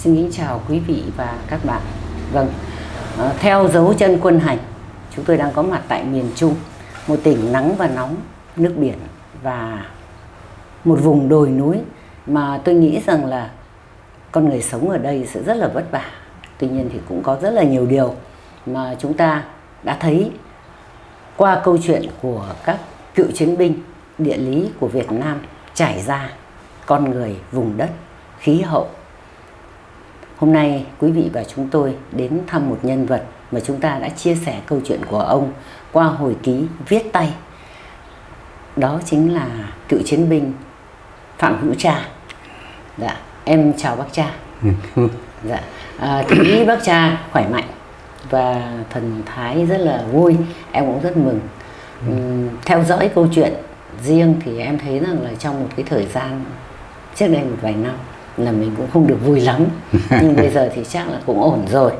Xin kính chào quý vị và các bạn. Vâng, ờ, theo dấu chân quân hành, chúng tôi đang có mặt tại miền Trung, một tỉnh nắng và nóng, nước biển và một vùng đồi núi mà tôi nghĩ rằng là con người sống ở đây sẽ rất là vất vả. Tuy nhiên thì cũng có rất là nhiều điều mà chúng ta đã thấy qua câu chuyện của các cựu chiến binh địa lý của Việt Nam trải ra con người vùng đất khí hậu hôm nay quý vị và chúng tôi đến thăm một nhân vật mà chúng ta đã chia sẻ câu chuyện của ông qua hồi ký viết tay. Đó chính là cựu chiến binh phạm hữu cha. Dạ em chào bác cha. Dạ à, thấy bác cha khỏe mạnh và thần thái rất là vui em cũng rất mừng. Uhm, theo dõi câu chuyện riêng thì em thấy rằng là trong một cái thời gian trước đây một vài năm là mình cũng không được vui lắm. Nhưng bây giờ thì chắc là cũng ổn rồi.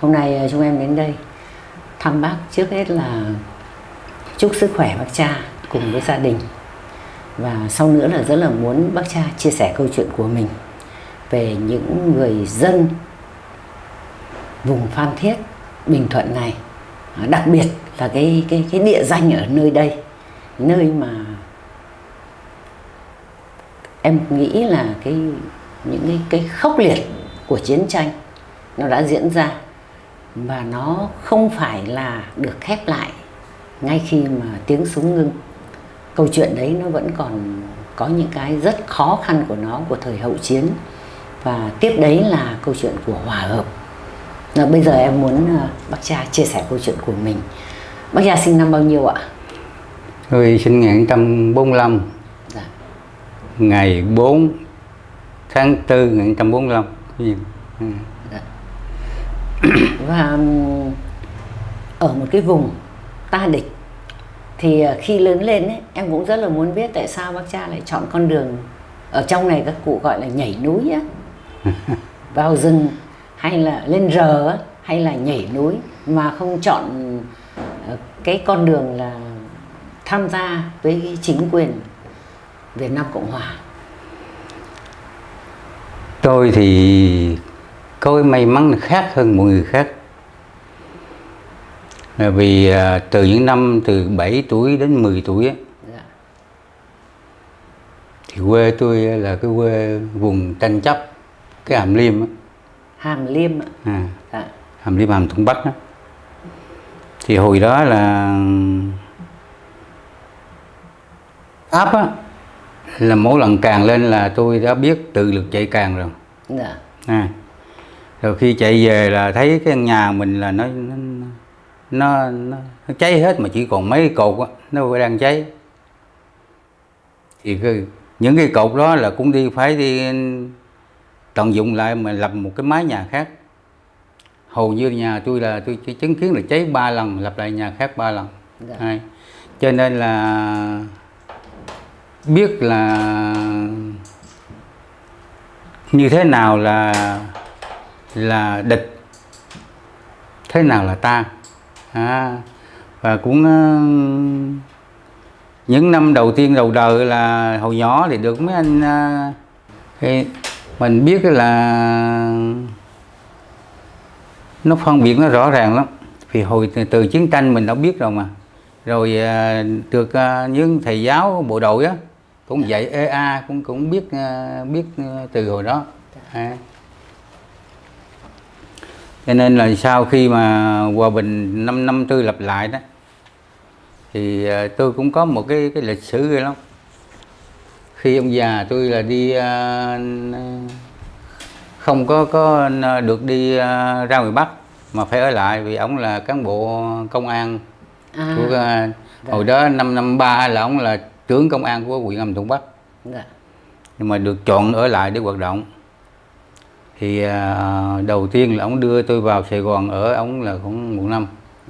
Hôm nay à, chúng em đến đây thăm bác trước hết là chúc sức khỏe bác cha cùng với gia đình. Và sau nữa là rất là muốn bác cha chia sẻ câu chuyện của mình về những người dân vùng Phan Thiết Bình Thuận này. Đặc biệt là cái cái cái địa danh ở nơi đây nơi mà em nghĩ là cái những cái, cái khốc liệt của chiến tranh nó đã diễn ra và nó không phải là được khép lại ngay khi mà tiếng súng ngưng. Câu chuyện đấy nó vẫn còn có những cái rất khó khăn của nó của thời hậu chiến. Và tiếp đấy là câu chuyện của hòa hợp. Và bây giờ em muốn uh, bác cha chia sẻ câu chuyện của mình. Bác cha sinh năm bao nhiêu ạ? Tôi sinh ngày 1945 dạ. ngày 4 tháng 4 1945 ừ. và ở một cái vùng ta địch thì à, khi lớn lên ấy, em cũng rất là muốn biết tại sao bác cha lại chọn con đường ở trong này các cụ gọi là nhảy núi á. Vào rừng hay là lên rờ hay là nhảy núi mà không chọn ờ, cái con đường là tham gia với chính quyền Việt Nam Cộng Hòa tôi thì có cái may mắn khác hơn mọi người khác là vì à, từ những năm từ 7 tuổi đến 10 tuổi ấy, dạ. thì quê tôi là cái quê vùng tranh chấp cái hàm liêm ấy. hàm liêm ạ à, dạ. hàm liêm hàm thuận bắc đó thì hồi đó là áp á là mỗi lần càng lên là tôi đã biết tự lực chạy càng rồi dạ. à. rồi khi chạy về là thấy cái nhà mình là nó nó, nó, nó, cháy hết mà chỉ còn mấy cột á nó đang cháy thì cái, những cái cột đó là cũng đi phải đi tận dụng lại mà lập một cái mái nhà khác hầu như nhà tôi là tôi chỉ chứng kiến là cháy ba lần lập lại nhà khác ba lần dạ. cho nên là biết là như thế nào là là địch thế nào là ta. À, và cũng uh, những năm đầu tiên đầu đời là hồi nhỏ thì được mấy anh uh, thì mình biết là nó phân biệt nó rõ ràng lắm. Vì hồi từ, từ chiến tranh mình đã biết rồi mà. Rồi uh, được uh, những thầy giáo bộ đội á cũng dạy EA cũng cũng biết uh, biết uh, từ hồi đó. À. cho nên là sau khi mà hòa bình năm năm tư lập lại đó thì uh, tôi cũng có một cái cái lịch sử ghê lắm. Khi ông già tôi là đi không có có được đi ra ngoài bắc mà phải ở lại vì ông là cán bộ công an à, của uh, hồi đó năm năm ba là ông là trưởng công an của huyện Hàm Thuận Bắc. Dạ. nhưng mà được chọn ở lại để hoạt động. Thì à, đầu tiên là ông đưa tôi vào Sài Gòn ở ông là cũng một năm.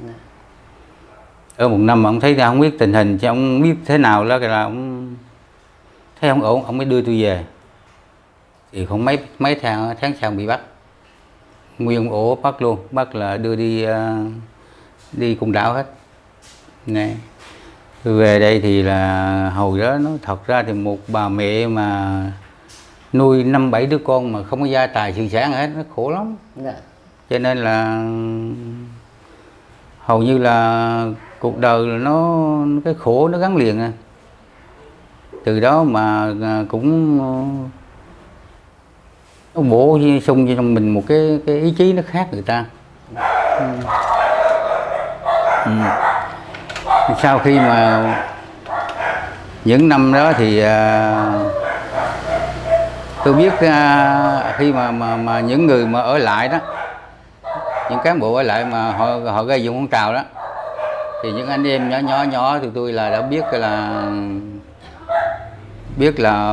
Dạ. ở một năm mà ông thấy ra không biết tình hình chứ ông biết thế nào đó là ông thấy không ổn ông mới đưa tôi về. Thì không mấy mấy tháng tháng sau bị bắt. Nguyên ổ bắt luôn bắt là đưa đi uh, đi cùng đảo hết. Này về đây thì là hồi đó nó thật ra thì một bà mẹ mà nuôi năm bảy đứa con mà không có gia tài sự sản hết nó khổ lắm dạ cho nên là hầu như là cuộc đời là nó cái khổ nó gắn liền à từ đó mà à, cũng nó bổ sung cho trong mình một cái cái ý chí nó khác người ta ừ. Ừ sau khi mà những năm đó thì à, tôi biết à, khi mà, mà mà những người mà ở lại đó những cán bộ ở lại mà họ họ gây dựng phong trào đó thì những anh em nhỏ nhỏ nhỏ thì tôi là đã biết là biết là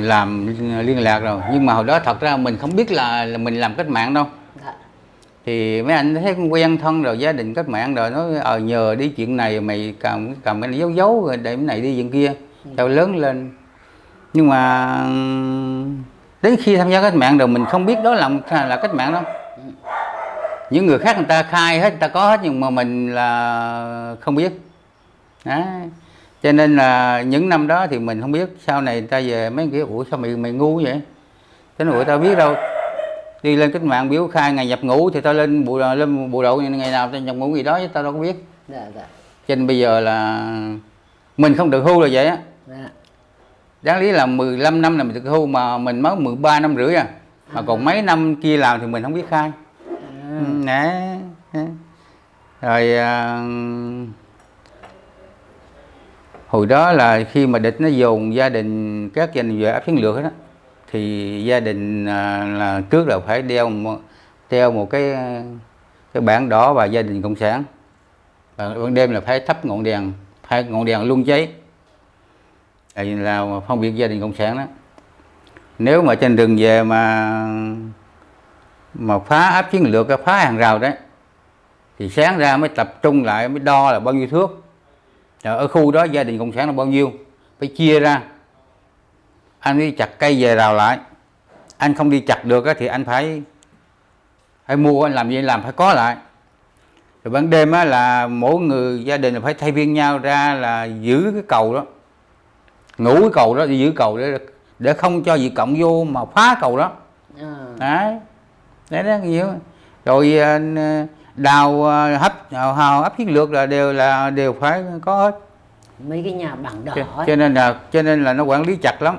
làm liên lạc rồi. Nhưng mà hồi đó thật ra mình không biết là, là mình làm cách mạng đâu thì mấy anh thấy quen thân rồi gia đình cách mạng rồi nói ờ nhờ đi chuyện này mày cầm cầm cái này giấu giấu rồi để cái này đi chuyện kia. Tao lớn lên. Nhưng mà đến khi tham gia cách mạng rồi mình không biết đó là là cách mạng đâu những người khác người ta khai hết người ta có hết nhưng mà mình là không biết. Đó. cho nên là những năm đó thì mình không biết sau này người ta về mấy kiểu ủa sao mày mày ngu vậy? Thế ủa tao biết đâu đi lên cách mạng biểu khai ngày nhập ngũ thì tao lên bộ lên bộ đội ngày nào tao nhập ngũ gì đó chứ tao đâu có biết. Dạ dạ. Cho nên bây giờ là mình không được hưu là vậy á. Dạ. Đáng lý là 15 năm là mình được hưu mà mình mới 13 năm rưỡi à. Mà còn mấy năm kia làm thì mình không biết khai. À, nè rồi à, hồi đó là khi mà địch nó dồn gia đình các gia đình về áp chiến lược đó thì gia đình à, là trước là phải đeo một, đeo một cái cái bảng đỏ và gia đình cộng sản. Và ban đêm là phải thắp ngọn đèn phải ngọn đèn luôn cháy là, là phân biệt gia đình cộng sản đó. Nếu mà trên đường về mà mà phá áp chiến lược phá hàng rào đấy thì sáng ra mới tập trung lại mới đo là bao nhiêu thước. Ở khu đó gia đình cộng sản là bao nhiêu phải chia ra anh đi chặt cây về rào lại. Anh không đi chặt được á thì anh phải phải mua anh làm gì làm phải có lại. Rồi ban đêm á là mỗi người gia đình là phải thay phiên nhau ra là giữ cái cầu đó. Ngủ cái cầu đó giữ cầu để để không cho gì cộng vô mà phá cầu đó. À, đấy. Đấy đó. Nhiều rồi à, đào à, hấp hào, hào ấp chiến lược là đều là đều phải có hết. Mấy cái nhà bảng đỏ cho, cho nên là cho nên là nó quản lý chặt lắm.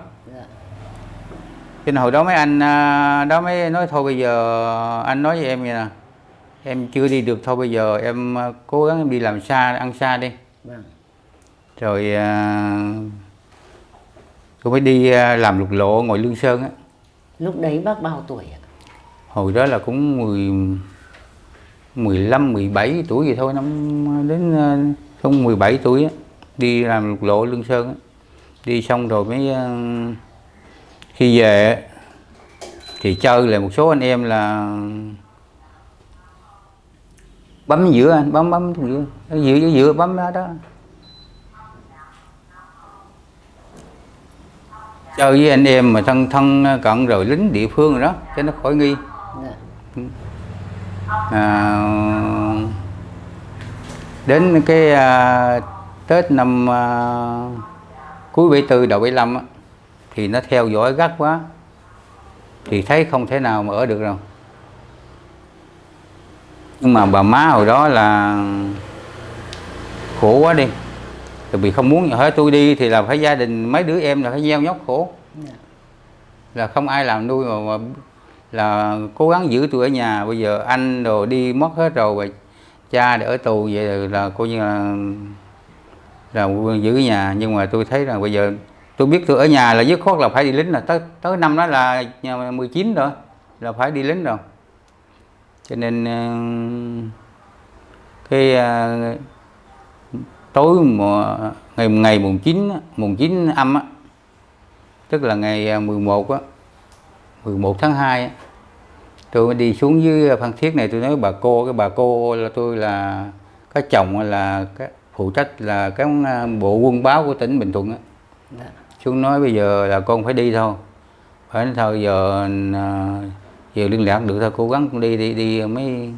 Cho nên hồi đó mấy anh à, đó mới nói thôi bây giờ anh nói với em vậy nè. Em chưa đi được thôi bây giờ em à, cố gắng em đi làm xa ăn xa đi. Vâng. Rồi à, tôi mới đi làm lục lộ ngoài lương sơn á. Lúc đấy bác bao tuổi ạ? Hồi đó là cũng 10 15 17 tuổi gì thôi năm đến không 17 tuổi á. Đi làm lục lộ Lương Sơn á. Đi xong rồi mới khi về thì chơi là một số anh em là bấm giữa anh bấm bấm giữa. Giữa giữa, giữa bấm đó đó. Chơi với anh em mà thân thân cận rồi lính địa phương rồi đó cho nó khỏi nghi. À, đến cái à, Tết năm à, cuối 74 đầu 75 á, thì nó theo dõi gắt quá thì thấy không thể nào mà ở được đâu. Nhưng mà bà má hồi đó là khổ quá đi. Tại vì không muốn hỏi tôi đi thì là phải gia đình mấy đứa em là phải gieo nhóc khổ. Dạ. là không ai làm nuôi mà, mà là cố gắng giữ tôi ở nhà. Bây giờ anh đồ đi mất hết rồi và cha để ở tù vậy là, coi như là là giữ nhà. Nhưng mà tôi thấy rằng bây giờ tôi biết tôi ở nhà là dứt khoát là phải đi lính là tới tới năm đó là 19 rồi là phải đi lính rồi. Cho nên ờ, cái ờ, tối mùa ngày ngày mùng 9 mùng 9 âm á tức là ngày ờ, 11 á 11 tháng 2 á, tôi đi xuống dưới Phan Thiết này tôi nói bà cô cái bà cô là tôi là cái chồng là cái phụ trách là cái bộ quân báo của tỉnh Bình Thuận á. Dạ xuống nói bây giờ là con phải đi thôi phải nói thôi giờ à, giờ liên lạc được thôi cố gắng con đi đi đi mới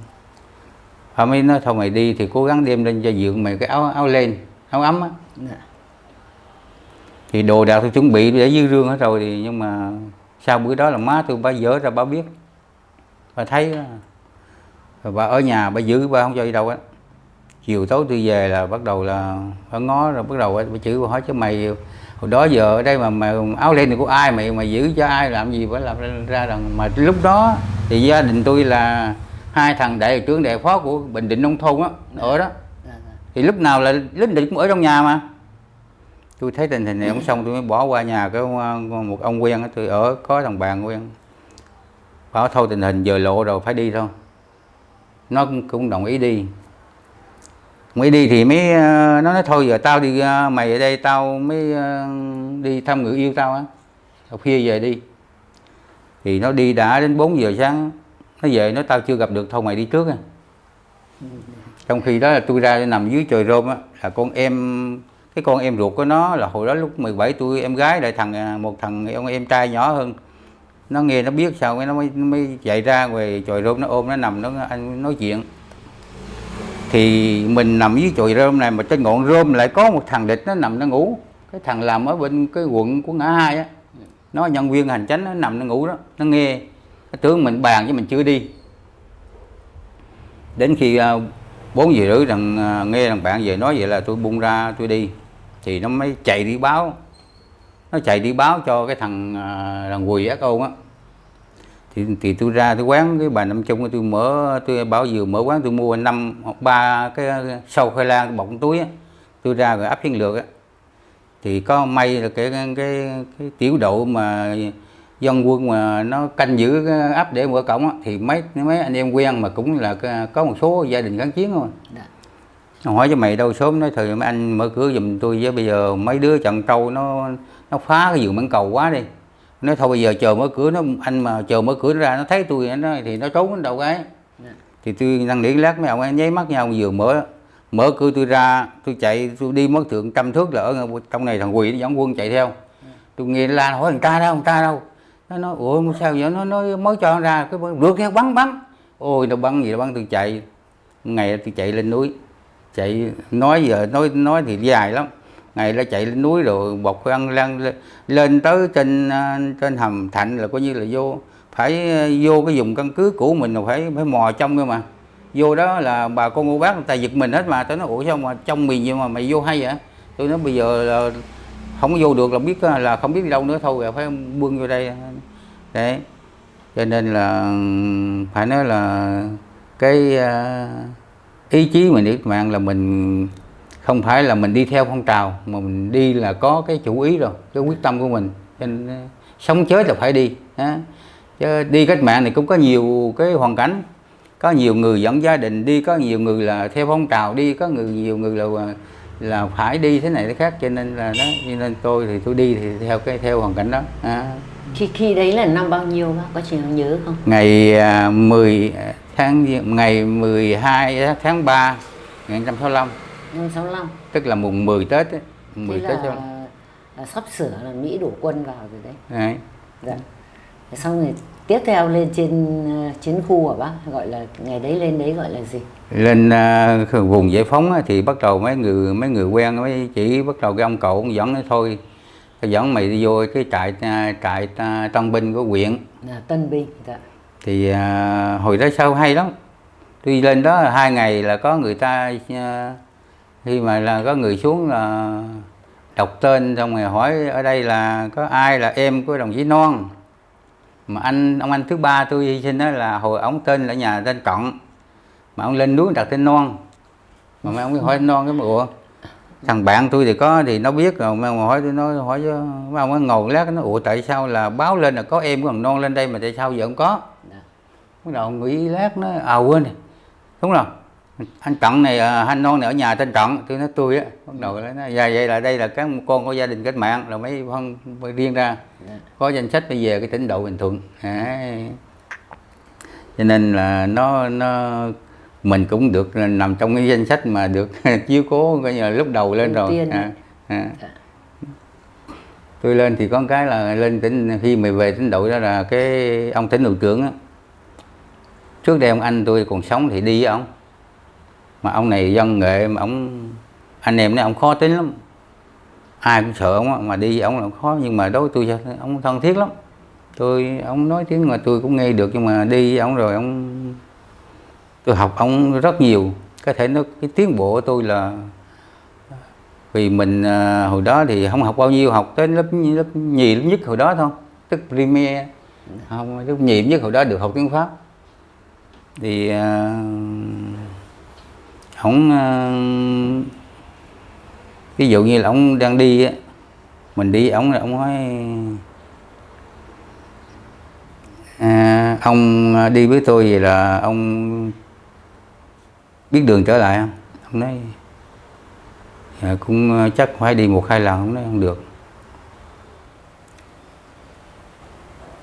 họ mới nói thôi mày đi thì cố gắng đem lên cho dượng mày cái áo áo len áo ấm á Dạ. thì đồ đạc tôi chuẩn bị để dư rương hết rồi thì nhưng mà sau bữa đó là má tôi bà dỡ ra bà biết bà thấy đó. rồi bà ở nhà bà giữ bà không cho đi đâu á chiều tối tôi về là bắt đầu là bà ngó rồi bắt đầu bà chửi bà hỏi chứ mày hồi đó giờ ở đây mà mày áo len này của ai mày mà giữ cho ai làm gì phải làm ra rằng mà lúc đó thì gia đình tôi là hai thằng đại trưởng đại phó của bình định nông thôn á ở đó. Dạ, dạ. thì lúc nào là lính định cũng ở trong nhà mà. Tôi thấy tình hình này không xong tôi mới bỏ qua nhà cái ông- một ông quen á, tôi ở có thằng bạn quen. Bảo thôi tình hình giờ lộ rồi phải đi thôi. Nó cũng, cũng đồng ý đi mới đi thì mới ờ, nó nói thôi giờ tao đi ờ, mày ở đây tao mới ờ, đi thăm người yêu tao á. Tao khuya về đi. Thì nó đi đã đến 4 giờ sáng. Nó về nó tao chưa gặp được thôi mày đi trước á. Trong khi đó là tôi ra nằm dưới trời rôm á là con em cái con em ruột của nó là hồi đó lúc 17 tuổi em gái lại thằng à, một thằng ông em trai nhỏ hơn. Nó nghe nó biết sao nó mới, nó mới chạy ra ngoài trời rôm nó ôm nó nằm nó anh nói chuyện thì mình nằm dưới chùi rơm này mà trên ngọn rơm lại có một thằng địch nó nằm nó ngủ. Cái thằng làm ở bên cái quận của ngã hai á, nó nhân viên hành chánh nó nằm nó ngủ đó, nó nghe. Nó tưởng mình bàn chứ mình chưa đi. Đến khi à, bốn giờ rưỡi thằng à, nghe thằng bạn về nói vậy là tôi bung ra tôi đi. Thì nó mới chạy đi báo, nó chạy đi báo cho cái thằng à, thằng quỳ ác ôn á thì, thì tôi ra tôi quán cái bà năm chung tôi mở tôi bảo vừa mở quán tôi mua năm hoặc ba cái sâu khoai lang bọc túi á. Tôi ra rồi áp chiến lược á. Thì có may là cái cái cái, cái tiểu đội mà dân quân mà nó canh giữ cái áp để mở cổng á, thì mấy mấy anh em quen mà cũng là có một số gia đình kháng chiến thôi. Dạ. Nó hỏi cho mày đâu sớm nói thời mấy anh mở cửa giùm tôi với bây giờ mấy đứa trận trâu nó nó phá cái giường mảng cầu quá đi nói thôi bây giờ chờ mở cửa nó anh mà chờ mở cửa nó ra nó thấy tôi nó thì nó trốn đến đâu cái. Dạ. thì tôi năng nỉ lát mấy ông ấy nháy mắt nhau vừa mở mở cửa tôi ra tôi chạy tôi đi mất thượng trăm thước là ở trong này thằng quỳ nó dẫn quân chạy theo. Tôi nghe nó la hỏi thằng ta đâu thằng ta đâu? Nó nói ủa sao vậy nó nói mới cho nó ra cái rượt theo bắn bắn. Ôi nó bắn gì nó bắn tôi chạy. Ngày tôi chạy lên núi chạy nói giờ nói nói thì dài lắm ngày nó chạy lên núi rồi bọc ăn lên, lên tới trên ờ, trên hầm thạnh là coi như là vô phải ờ, vô cái vùng căn cứ của mình là phải phải mò trong cơ mà. Vô đó là bà con cô bác người ta giật mình hết mà tôi nói ủa sao mà trong miền nhưng mà mày vô hay vậy? Tôi nói bây giờ là không vô được là biết ờ, là không biết đi đâu nữa thôi rồi phải bươn vô đây. Đấy. Cho nên là phải nói là cái ý chí mình đi mạng là mình không phải là mình đi theo phong trào mà mình đi là có cái chủ ý rồi cái quyết tâm của mình. Cho nên à, sống chết là phải đi ha. chứ đi cách mạng này cũng có nhiều cái hoàn cảnh. Có nhiều người dẫn gia đình đi có nhiều người là theo phong trào đi có người nhiều người là là phải đi thế này thế khác. Cho nên là đó cho nên tôi thì tôi đi thì theo cái theo hoàn cảnh đó à. khi khi đấy là năm bao nhiêu bác? Có chị nhớ không? Ngày à, 10 tháng ngày 12 tháng 3 1965 năm 65 tức là mùng 10 Tết ấy. 10 Thế Tết là, là sắp sửa là Mỹ đổ quân vào rồi đấy. Đấy. dạ. Xong rồi tiếp theo lên trên ờ, chiến khu hả bác gọi là ngày đấy lên đấy gọi là gì? Lên à, vùng giải phóng thì bắt đầu mấy người mấy người quen mấy chỉ bắt đầu cái ông cậu ông dẫn nói thôi. Tao dẫn mày đi vô cái trại à, trại à, tân binh của huyện. Là tân binh dạ. Thì à, hồi đó sau hay lắm. Tôi lên đó hai ngày là có người ta à, khi mà là có người xuống là đọc tên xong rồi hỏi ở đây là có ai là em của đồng chí non mà anh ông anh thứ ba tôi hy sinh đó là hồi ông tên là nhà tên cận. Mà ông lên núi đặt tên non mà mấy ông mới hỏi non cái mà ủa thằng bạn tôi thì có thì nó biết rồi. Mà hỏi tôi nói hỏi cho mấy ông ấy ngồi lát nó ủa tại sao là báo lên là có em của thằng non lên đây mà tại sao giờ không có? Dạ. Bắt đầu nghĩ lát nó à quên đúng rồi anh Trận này à, anh non này ở nhà tên Trận tôi nói tôi á. Bắt đầu nó nói, dạ vậy là đây là các con của gia đình cách mạng. Rồi mấy phân riêng ra. Dạ. Có danh sách bây giờ cái tỉnh độ Bình Thuận. Đấy. cho nên là nó nó mình cũng được nằm trong cái danh sách mà được chiếu cố coi như là lúc đầu lên rồi. à, à. Dạ. tôi lên thì có cái là lên tỉnh khi mà về tỉnh đội đó là cái ông tỉnh đội trưởng á. Trước đây ông anh tôi còn sống thì đi với ông mà ông này dân nghệ mà ông anh em này ông khó tính lắm. Ai cũng sợ ông mà đi ông là khó. Nhưng mà đối với tôi ông thân thiết lắm. Tôi ông nói tiếng mà tôi cũng nghe được nhưng mà đi với ông rồi ông tôi học ông rất nhiều. Có thể nó cái tiến bộ của tôi là vì mình à, hồi đó thì không học bao nhiêu học tới lớp lớp nhì lớp nhất hồi đó thôi. Tức premier. Không lớp nhì nhất hồi đó được học tiếng pháp. Thì à, không à, ví dụ như là ông đang đi á mình đi ông là ông nói à, ông ờ, đi với tôi vậy là ông biết đường trở lại không? Ông nói à, cũng ờ, chắc phải đi một hai lần. Ông nói không được.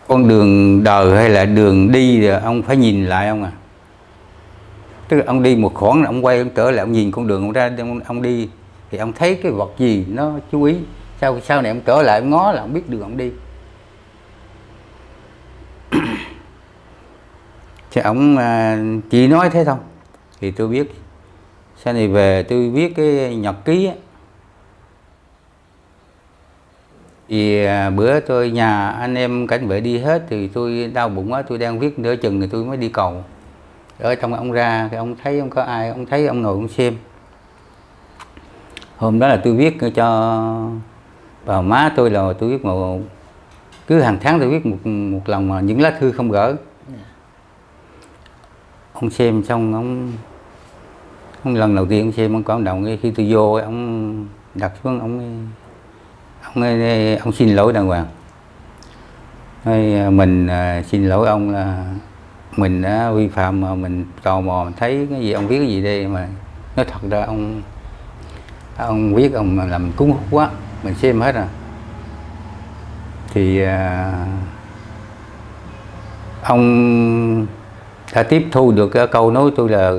Con đường đời hay là đường đi thì ông phải nhìn lại ông à? Tức là ông đi một khoảng là ông quay ông trở lại ông nhìn con đường ông ra ông, ông đi. Thì ông thấy cái vật gì nó chú ý. Sau sau này ông trở lại ông ngó là ông biết đường ông đi. Thì ông à, chỉ nói thế thôi. Thì tôi biết sau này về tôi viết cái nhật ký á. Thì à, bữa tôi nhà anh em cảnh vệ đi hết thì tôi đau bụng quá tôi đang viết nửa chừng thì tôi mới đi cầu ở trong ông ra cái ông thấy ông có ai ông thấy ông ngồi ông xem hôm đó là tôi viết cho bà má tôi là tôi viết một cứ hàng tháng tôi viết một một lần mà những lá thư không gỡ. Ông xem xong ông, ông lần đầu tiên ông xem ông cảm động khi tôi vô ông đặt xuống ông ông ông xin lỗi đàng hoàng. Nói, mình à, xin lỗi ông là mình đã vi phạm mà mình tò mò mình thấy cái gì ông viết cái gì đây mà nói thật ra ông ông viết ông làm cúng hút quá mình xem hết rồi thì à, ông đã tiếp thu được cái câu nói tôi là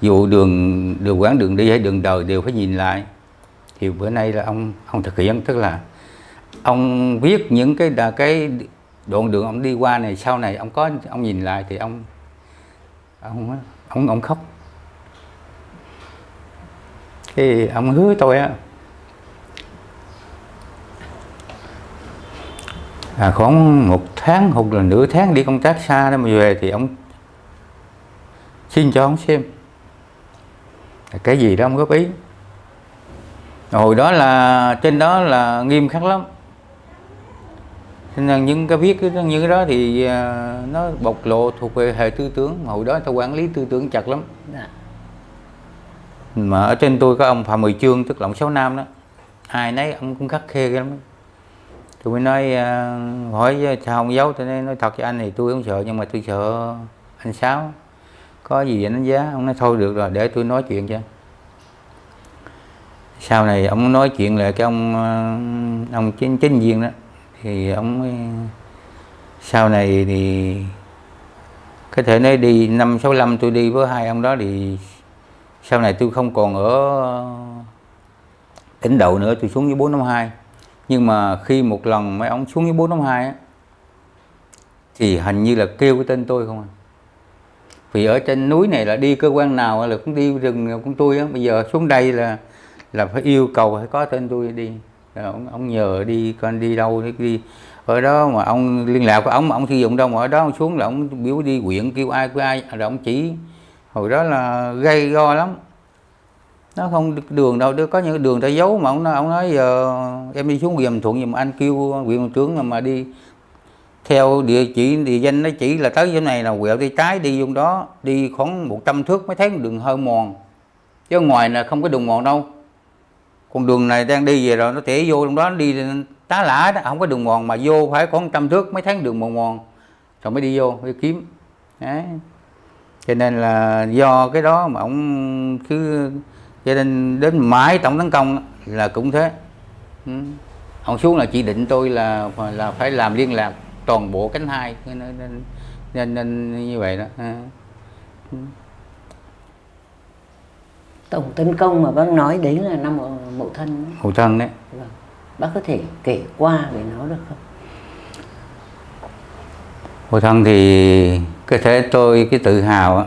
dù đường đường quán đường đi hay đường đời đều phải nhìn lại. Thì bữa nay là ông ông thực hiện tức là ông viết những cái cái đoạn đường ông đi qua này sau này ông có ông nhìn lại thì ông ông ông ông khóc. Thì ông hứa tôi á à, khoảng một tháng hoặc là nửa tháng đi công tác xa đó mà về thì ông xin cho ông xem. Cái gì đó ông góp ý. Hồi đó là trên đó là nghiêm khắc lắm nên những cái viết những cái đó thì à, nó bộc lộ thuộc về hệ tư tưởng. Hồi đó ta quản lý tư tưởng chặt lắm. Dạ. mà ở trên tôi có ông Phạm Mười Chương tức là ông Sáu Nam đó. Ai nấy ông cũng khắc khe lắm. Tôi mới nói uh, hỏi sao không giấu tôi nói, nói thật với anh thì tôi không sợ nhưng mà tôi sợ anh Sáu. Có gì đánh giá. Ông nói thôi được rồi để tôi nói chuyện cho. Sau này ông nói chuyện lại cái ông ờ, ông chính chính viên đó thì ông sau này thì có thể nói đi, năm sáu năm tôi đi với hai ông đó thì sau này tôi không còn ở tỉnh đầu nữa, tôi xuống với bốn năm hai. Nhưng mà khi một lần mấy ông xuống với bốn năm hai á, thì hình như là kêu cái tên tôi không à. Vì ở trên núi này là đi cơ quan nào là cũng đi rừng cũng tôi á. Bây giờ xuống đây là là phải yêu cầu phải có tên tôi đi ông, ông nhờ đi con đi đâu đi. Ở đó mà ông liên lạc của ông mà ông sử dụng đâu mà ở đó ông xuống là ông biểu đi quyện kêu ai kêu ai rồi ông chỉ. Hồi đó là gây go lắm. Nó không đường đâu có những đường ta giấu mà ông nói, ông nói giờ em đi xuống quyền thuận nhưng mà anh kêu quyền trưởng mà đi. Theo địa chỉ địa danh nó chỉ là tới chỗ này là quẹo đi trái đi vùng đó đi khoảng 100 thước mới thấy đường hơi mòn. Chứ ngoài là không có đường mòn đâu con đường này đang đi về rồi nó tỉa vô trong đó nó đi tá lả đó không có đường mòn mà vô phải có trăm thước mấy tháng đường mòn mòn. Rồi mới đi vô đi kiếm. Đấy. Cho nên là do cái đó mà ông cứ cho nên đến mãi tổng tấn công là cũng thế. Ừ. ông xuống là chỉ định tôi là là phải làm liên lạc toàn bộ cánh hai nên nên, nên, nên như vậy đó. Ừ. ừ tổng tấn công mà bác nói đấy là năm mậu thân mậu thân đấy. Vâng. bác có thể kể qua về nó được không? Mậu thân thì có thể tôi cái tự hào á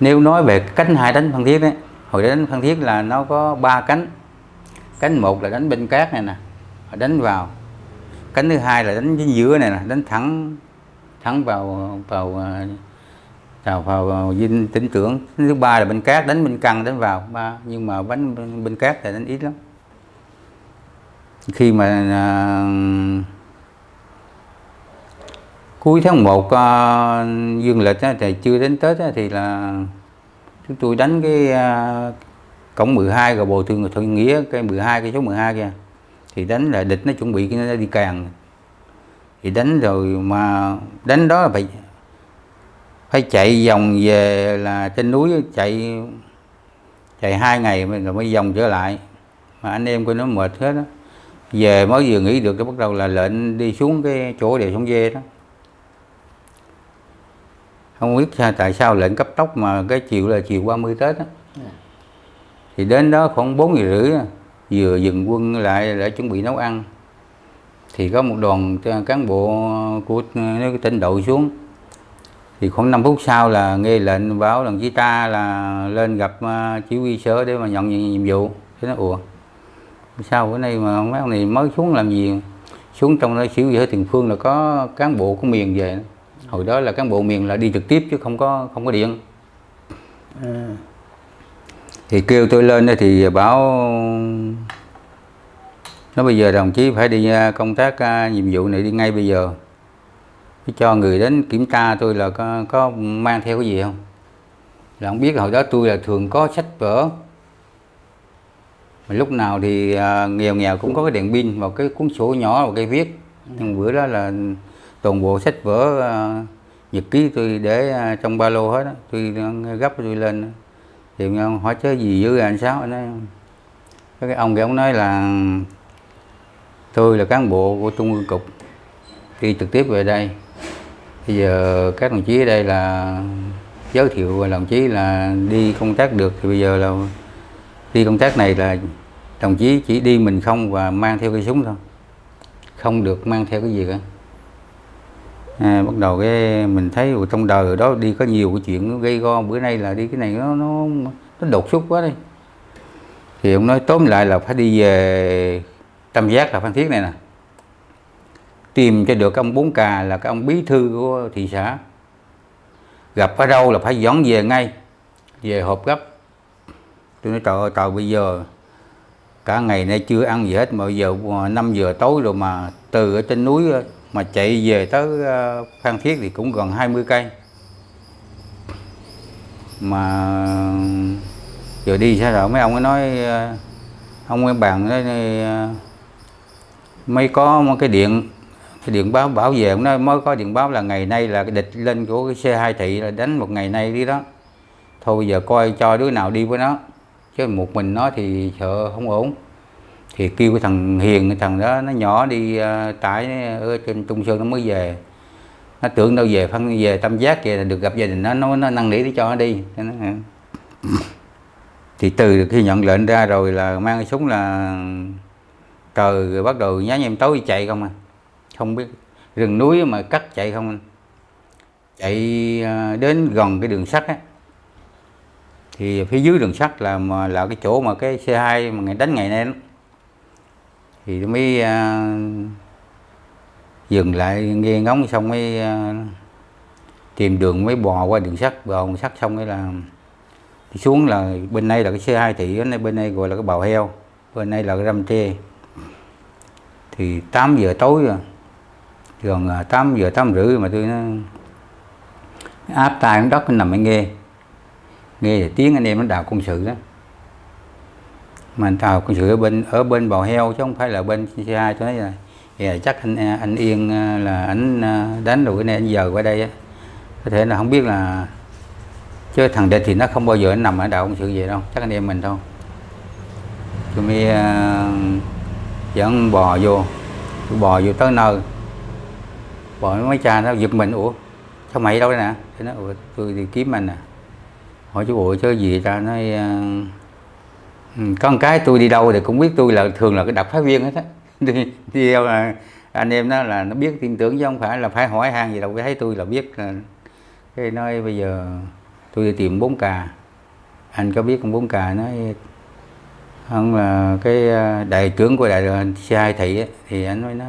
nếu nói về cánh hai đánh phan thiết đấy hồi đánh phan thiết là nó có ba cánh. Cánh một là đánh bên cát này nè đánh vào. Cánh thứ hai là đánh chính giữa này nè đánh thẳng thẳng vào vào chào vào ờ, dinh tính trưởng. Thứ ba là bên cát đánh bên căng đánh vào. Ba nhưng mà bánh bên, bên cát thì đánh ít lắm. Khi mà à, cuối tháng 1 à, ờ, dương lịch á, thì chưa đến Tết á, thì là chúng tôi đánh cái à, cổng 12 rồi bồi thường thuận nghĩa cái 12 cái số 12 kia. Thì đánh là địch nó chuẩn bị cái nó đi càng. Thì đánh rồi mà đánh đó là phải phải chạy vòng về là trên núi chạy chạy hai ngày rồi mới vòng trở lại. Mà anh em coi nó mệt hết đó về mới vừa nghỉ được cái bắt đầu là lệnh đi xuống cái chỗ đèo sông dê đó. Không biết sao, tại sao lệnh cấp tốc mà cái chiều là chiều 30 Tết đó. thì đến đó khoảng 4 giờ rưỡi vừa dừng quân lại để chuẩn bị nấu ăn. Thì có một đoàn cán bộ của tỉnh đội xuống thì khoảng 5 phút sau là nghe lệnh báo đồng chí ta là lên gặp uh, chỉ huy sở để mà nhận nhiệm vụ. Thế nó ủa sao bữa nay mà mấy ông này mới xuống làm gì? Xuống trong đó chỉ huy ở tiền phương là có cán bộ của miền về hồi đó là cán bộ miền là đi trực tiếp chứ không có không có điện. À. thì kêu tôi lên thì báo nó bây giờ đồng chí phải đi à, công tác nhiệm vụ này đi ngay bây giờ cái cho người đến kiểm tra tôi là có, có mang theo cái gì không? Là không biết hồi đó tôi là thường có sách vở. Mà lúc nào thì à, nghèo nghèo cũng có cái đèn pin và cái cuốn sổ nhỏ và cái viết. Nhưng bữa đó là toàn bộ sách vở à, nhật ký tôi để à, trong ba lô hết đó. tôi à, gấp tôi lên thì hỏi chứ gì với anh sao anh nói cái ông kia ông nói là tôi là cán bộ của trung ương cục đi trực tiếp về đây bây giờ các đồng chí ở đây là giới thiệu đồng chí là đi công tác được. Thì bây giờ là đi công tác này là đồng chí chỉ đi mình không và mang theo cái súng thôi. Không được mang theo cái gì cả. À, bắt đầu cái mình thấy trong đời đó đi có nhiều cái chuyện gây go. Bữa nay là đi cái này nó nó nó đột xuất quá đi. Thì ông nói tóm lại là phải đi về tam giác là phan thiết này nè tìm cho được ông bốn cà là cái ông bí thư của thị xã. Gặp ở đâu là phải dọn về ngay, về hộp gấp. Tôi nói, trời ơi, trời, bây giờ cả ngày nay chưa ăn gì hết, mà giờ ờ, 5 giờ tối rồi mà từ ở trên núi ờ, mà chạy về tới ờ, Phan Thiết thì cũng gần 20 cây. Mà giờ đi sao rồi? Mấy ông ấy nói ông ấy bàn nói mấy mới có một cái điện cái điện báo bảo vệ nó nói mới có điện báo là ngày nay là cái địch lên của cái xe hai thị là đánh một ngày nay đi đó. Thôi bây giờ coi cho đứa nào đi với nó. Chứ một mình nó thì sợ không ổn. Thì kêu cái thằng hiền cái thằng đó nó nhỏ đi uh, tải ở trên trung sơn nó mới về. Nó tưởng đâu về phân về tâm giác về là được gặp gia đình nó nó nó năn nỉ để cho nó đi. Nó, ừ. thì từ khi nhận lệnh ra rồi là mang cái súng là trời bắt đầu nhá nhem tối chạy không à không biết. Rừng núi mà cắt chạy không anh? Chạy à, đến gần cái đường sắt á. Thì phía dưới đường sắt là mà là cái chỗ mà cái xe 2 mà ngày đánh ngày nay đó. thì mới à, dừng lại nghe ngóng xong mới à, tìm đường mới bò qua đường sắt. Bò đường sắt xong cái là thì xuống là bên đây là cái xe 2 thị bên đây gọi là cái bào heo bên đây là cái răm tre. Thì 8 giờ tối rồi gần 8 giờ 8 rưỡi mà tôi nó áp tay xuống đất nằm nghe. Nghe tiếng anh em nó đào quân sự đó. Mà anh đào quân sự ở bên ở bên bò heo chứ không phải là bên xe hai tôi nói là yeah, chắc anh anh yên à, là anh à, đánh rồi cái này anh giờ qua đây á. Có thể là không biết là chứ thằng địch thì nó không bao giờ nó nằm ở đạo quân sự vậy đâu chắc anh em mình thôi. Tôi mới uh, dẫn bò vô. Tôi bò vô tới nơi bọn mấy cha nó giật mình ủa sao mày đâu đây nè? Thế nó ủa tôi đi kiếm anh nè. Hỏi chú ủa chứ gì ta? Nói con có một cái tôi đi đâu thì cũng biết tôi là thường là cái đặc phái viên hết á. Đi, đi đâu là ờ, anh em đó là nó biết tin tưởng chứ không phải là phải hỏi han gì đâu thấy tôi là biết là cái nói bây giờ tôi đi tìm bốn cà. Anh có biết con bốn cà nói không là cái đại trưởng của đại xe hai thị ấy, thì anh nói nó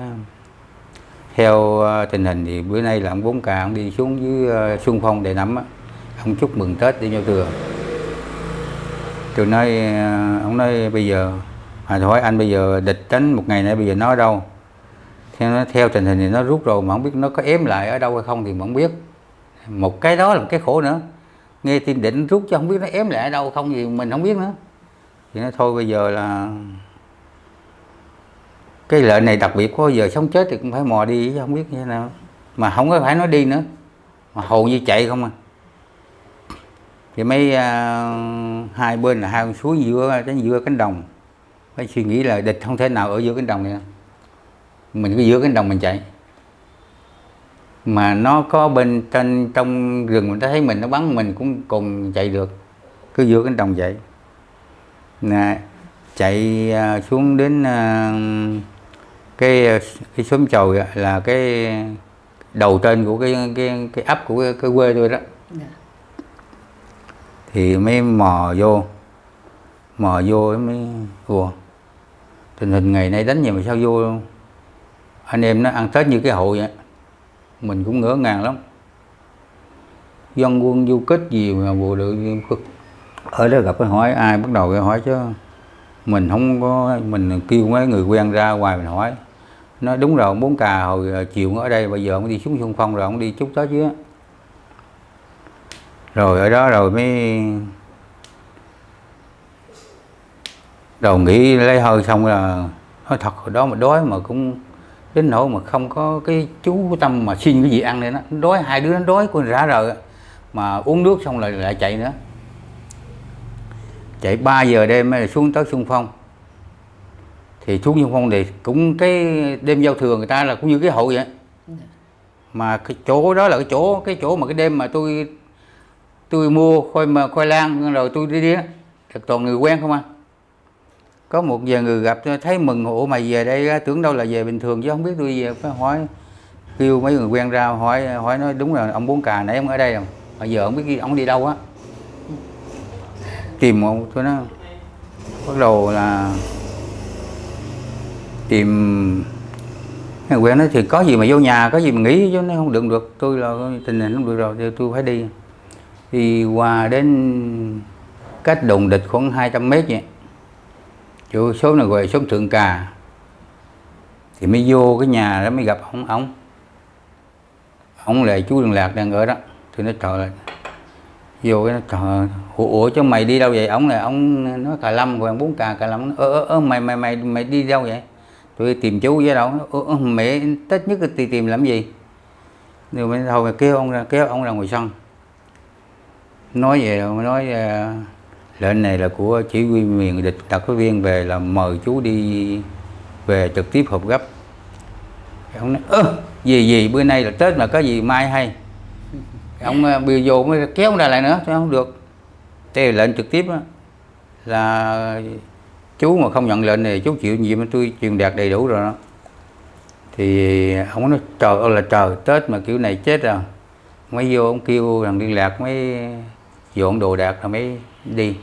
theo ờ, tình hình thì bữa nay là ông bốn ca ông đi xuống dưới ờ, xuân phong để nắm ông chúc mừng tết đi giao thừa tôi nói ờ, ông nói bây giờ mà hỏi anh bây giờ địch đánh một ngày nay bây giờ nó ở đâu? Theo, nó, theo tình hình thì nó rút rồi mà không biết nó có ém lại ở đâu hay không thì mà không biết. Một cái đó là một cái khổ nữa. Nghe tin định rút chứ không biết nó ém lại ở đâu, không gì mình không biết nữa. Thì nó thôi bây giờ là cái lợn này đặc biệt có giờ sống chết thì cũng phải mò đi chứ không biết như thế nào. Mà không có phải nói đi nữa mà hầu như chạy không à. Thì mấy à, hai bên là hai con suối giữa cái giữa cánh đồng. Phải suy nghĩ là địch không thể nào ở giữa cánh đồng này mình cứ giữa cánh đồng mình chạy. Mà nó có bên trên trong rừng mình thấy mình nó bắn mình cũng cùng chạy được. Cứ giữa cánh đồng chạy. Nè chạy à, xuống đến uh, cái cái xóm á, là cái đầu trên của cái cái cái ấp của cái, cái quê tôi đó. Dạ. thì mới mò vô mò vô mới ủa tình hình ngày nay đánh gì mà sao vô anh em nó ăn tết như cái hội vậy mình cũng ngỡ ngàng lắm. Dân quân du kích gì mà bộ đội ở đó gặp cái hỏi ai bắt đầu cái hỏi chứ mình không có mình kêu mấy người quen ra ngoài mình hỏi nói đúng rồi muốn bốn cà hồi ờ, chiều ở đây, bây giờ ông đi xuống xung phong rồi ông đi chút tới chứ. Rồi ở đó rồi mới đầu nghĩ lấy hơi xong là, nói thật, hồi đó mà đói mà cũng đến nỗi mà không có cái chú tâm mà xin cái gì ăn nữa nó đói, hai đứa nó đói con rã rời mà uống nước xong lại lại chạy nữa. Chạy 3 giờ đêm mới xuống tới xung phong thì xuống xung phong thì cũng cái đêm giao thừa người ta là cũng như cái hội vậy. Mà cái chỗ đó là cái chỗ cái chỗ mà cái đêm mà tôi tôi mua khoai mà khoai lang rồi tôi đi đi thì toàn người quen không à. Có một vài người gặp thấy mừng ủa mày về đây tưởng đâu là về bình thường chứ không biết tôi về phải hỏi. Kêu mấy người quen ra hỏi hỏi nói đúng là ông bốn cà nãy ông ở đây rồi mà giờ không biết ông đi đâu á. Tìm một tôi nói bắt đầu là tìm người quen nói thì có gì mà vô nhà có gì mà nghỉ chứ nó không được được. Tôi là tình hình không được rồi thì tôi phải đi. Đi qua đến cách đồn địch khoảng 200 mét vậy. Chỗ số này gọi là xóm thượng cà. Thì mới vô cái nhà đó mới gặp ông ông. Ông là chú đường lạc đang ở đó. Thì nó trời ơi. Vô cái nó trời ủa, ủa chứ mày đi đâu vậy? Ông là ông nói cà lâm còn bốn cà cà lâm. Ơ ơ ơ mày mày mày mày đi đâu vậy? Tôi tìm chú với đâu? Mẹ tết nhất thì tìm làm gì? Rồi mình thôi kêu ông ra kêu ông ra ngoài sân. Nói về nói à, lệnh này là của chỉ huy miền địch đặc phái viên về là mời chú đi về trực tiếp họp gấp. Ông nói ơ gì gì bữa nay là tết mà có gì mai hay? Ông à, ờ, bây vô mới kéo ông ra lại nữa sao không được? Thế lệnh trực tiếp đó, là chú mà không nhận lệnh này, chú chịu nhiệm, tôi truyền đạt đầy đủ rồi đó. Thì ông nói, trời ơi là trời, tết mà kiểu này chết rồi mới vô ông kêu thằng liên lạc mới dọn đồ đạc rồi mới đi.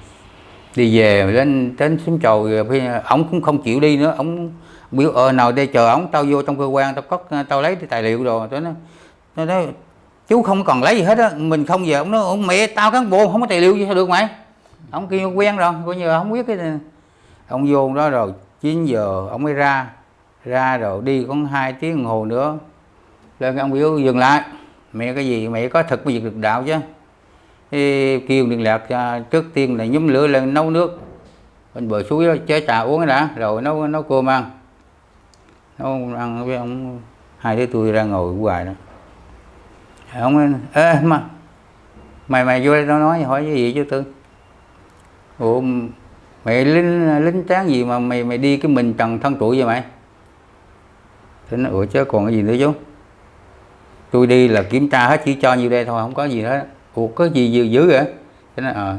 Đi về đến đến xóm chồi ông cũng không chịu đi nữa. Ông biểu ờ nào đây, chờ ông, tao vô trong cơ quan, tao cất, tao lấy cái tài liệu rồi tôi nói, tao nói, chú không còn lấy gì hết á, mình không về. Ông nói, ông mẹ tao cán bộ, không có tài liệu gì, sao được mày? Ông kêu quen rồi, coi như là không biết cái này ông vô đó rồi 9 giờ ông mới ra. Ra rồi đi có hai tiếng đồng hồ nữa. Lên cái ông biểu dừng lại. Mẹ cái gì? Mẹ có thực việc được đạo chứ. Thì kêu liên lạc à, trước tiên là nhúm lửa lên nấu nước. Bên bờ suối đó, chế trà uống cái đã, rồi nấu nấu cơm ăn. Nấu ăn với ông hai đứa tôi ra ngồi hoài đó. Ông ê, mà, mày mày vô đây tao nói, hỏi cái gì chứ tư ủa mày lính lính tráng gì mà mày mày đi cái mình trần thân tuổi vậy mày? Thế nó ủa chứ còn cái gì nữa chú? Tôi đi là kiểm tra hết chỉ cho nhiêu đây thôi không có gì hết. Ủa có gì dữ dữ vậy? Thế nó ờ.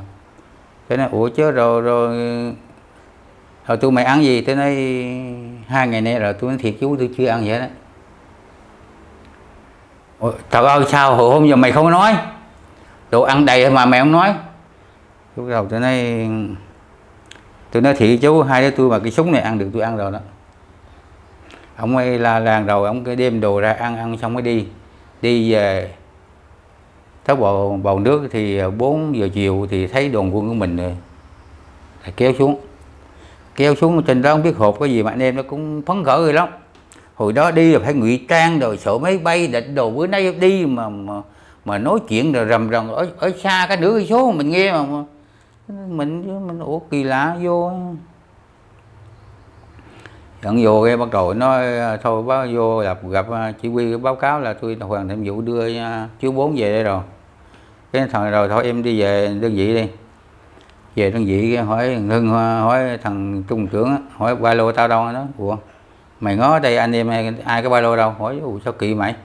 Thế nó ủa chứ rồi rồi rồi tôi mày ăn gì? Thế nói hai ngày nay rồi tôi nói thiệt chú tôi chưa ăn vậy đó. Ủa, trời ơi sao hồi hôm giờ mày không nói? Đồ ăn đầy mà mày không nói. Lúc đầu tôi nói tôi nói thiệt chú hai đứa tôi mà cái súng này ăn được tôi ăn rồi đó. Ông ấy la làng rồi ông cái đem đồ ra ăn ăn xong mới đi. Đi về tới bầu bầu nước thì 4 giờ chiều thì thấy đoàn quân của mình rồi. Thì kéo xuống. Kéo xuống trên đó không biết hộp cái gì mà anh em nó cũng phấn khởi rồi lắm. Hồi đó đi là phải ngụy trang rồi sợ máy bay định đồ. Bữa nay đi mà mà, mà nói chuyện rồi rầm rầm ở ở xa cái nửa số mình nghe mà, mình mình mình ủa kỳ lạ vô. Dẫn vô cái bắt đầu nói thôi báo vô gặp gặp à, chỉ huy báo cáo là tôi hoàn thành vụ đưa à, chú bốn về đây rồi. Cái thằng rồi thôi em đi về đơn vị đi. Về đơn vị hỏi hưng à, hỏi thằng trung trưởng hỏi ba lô tao đâu đó. Ủa mày ngó đây anh em ai, ai cái ba lô đâu? Hỏi sao kỳ mày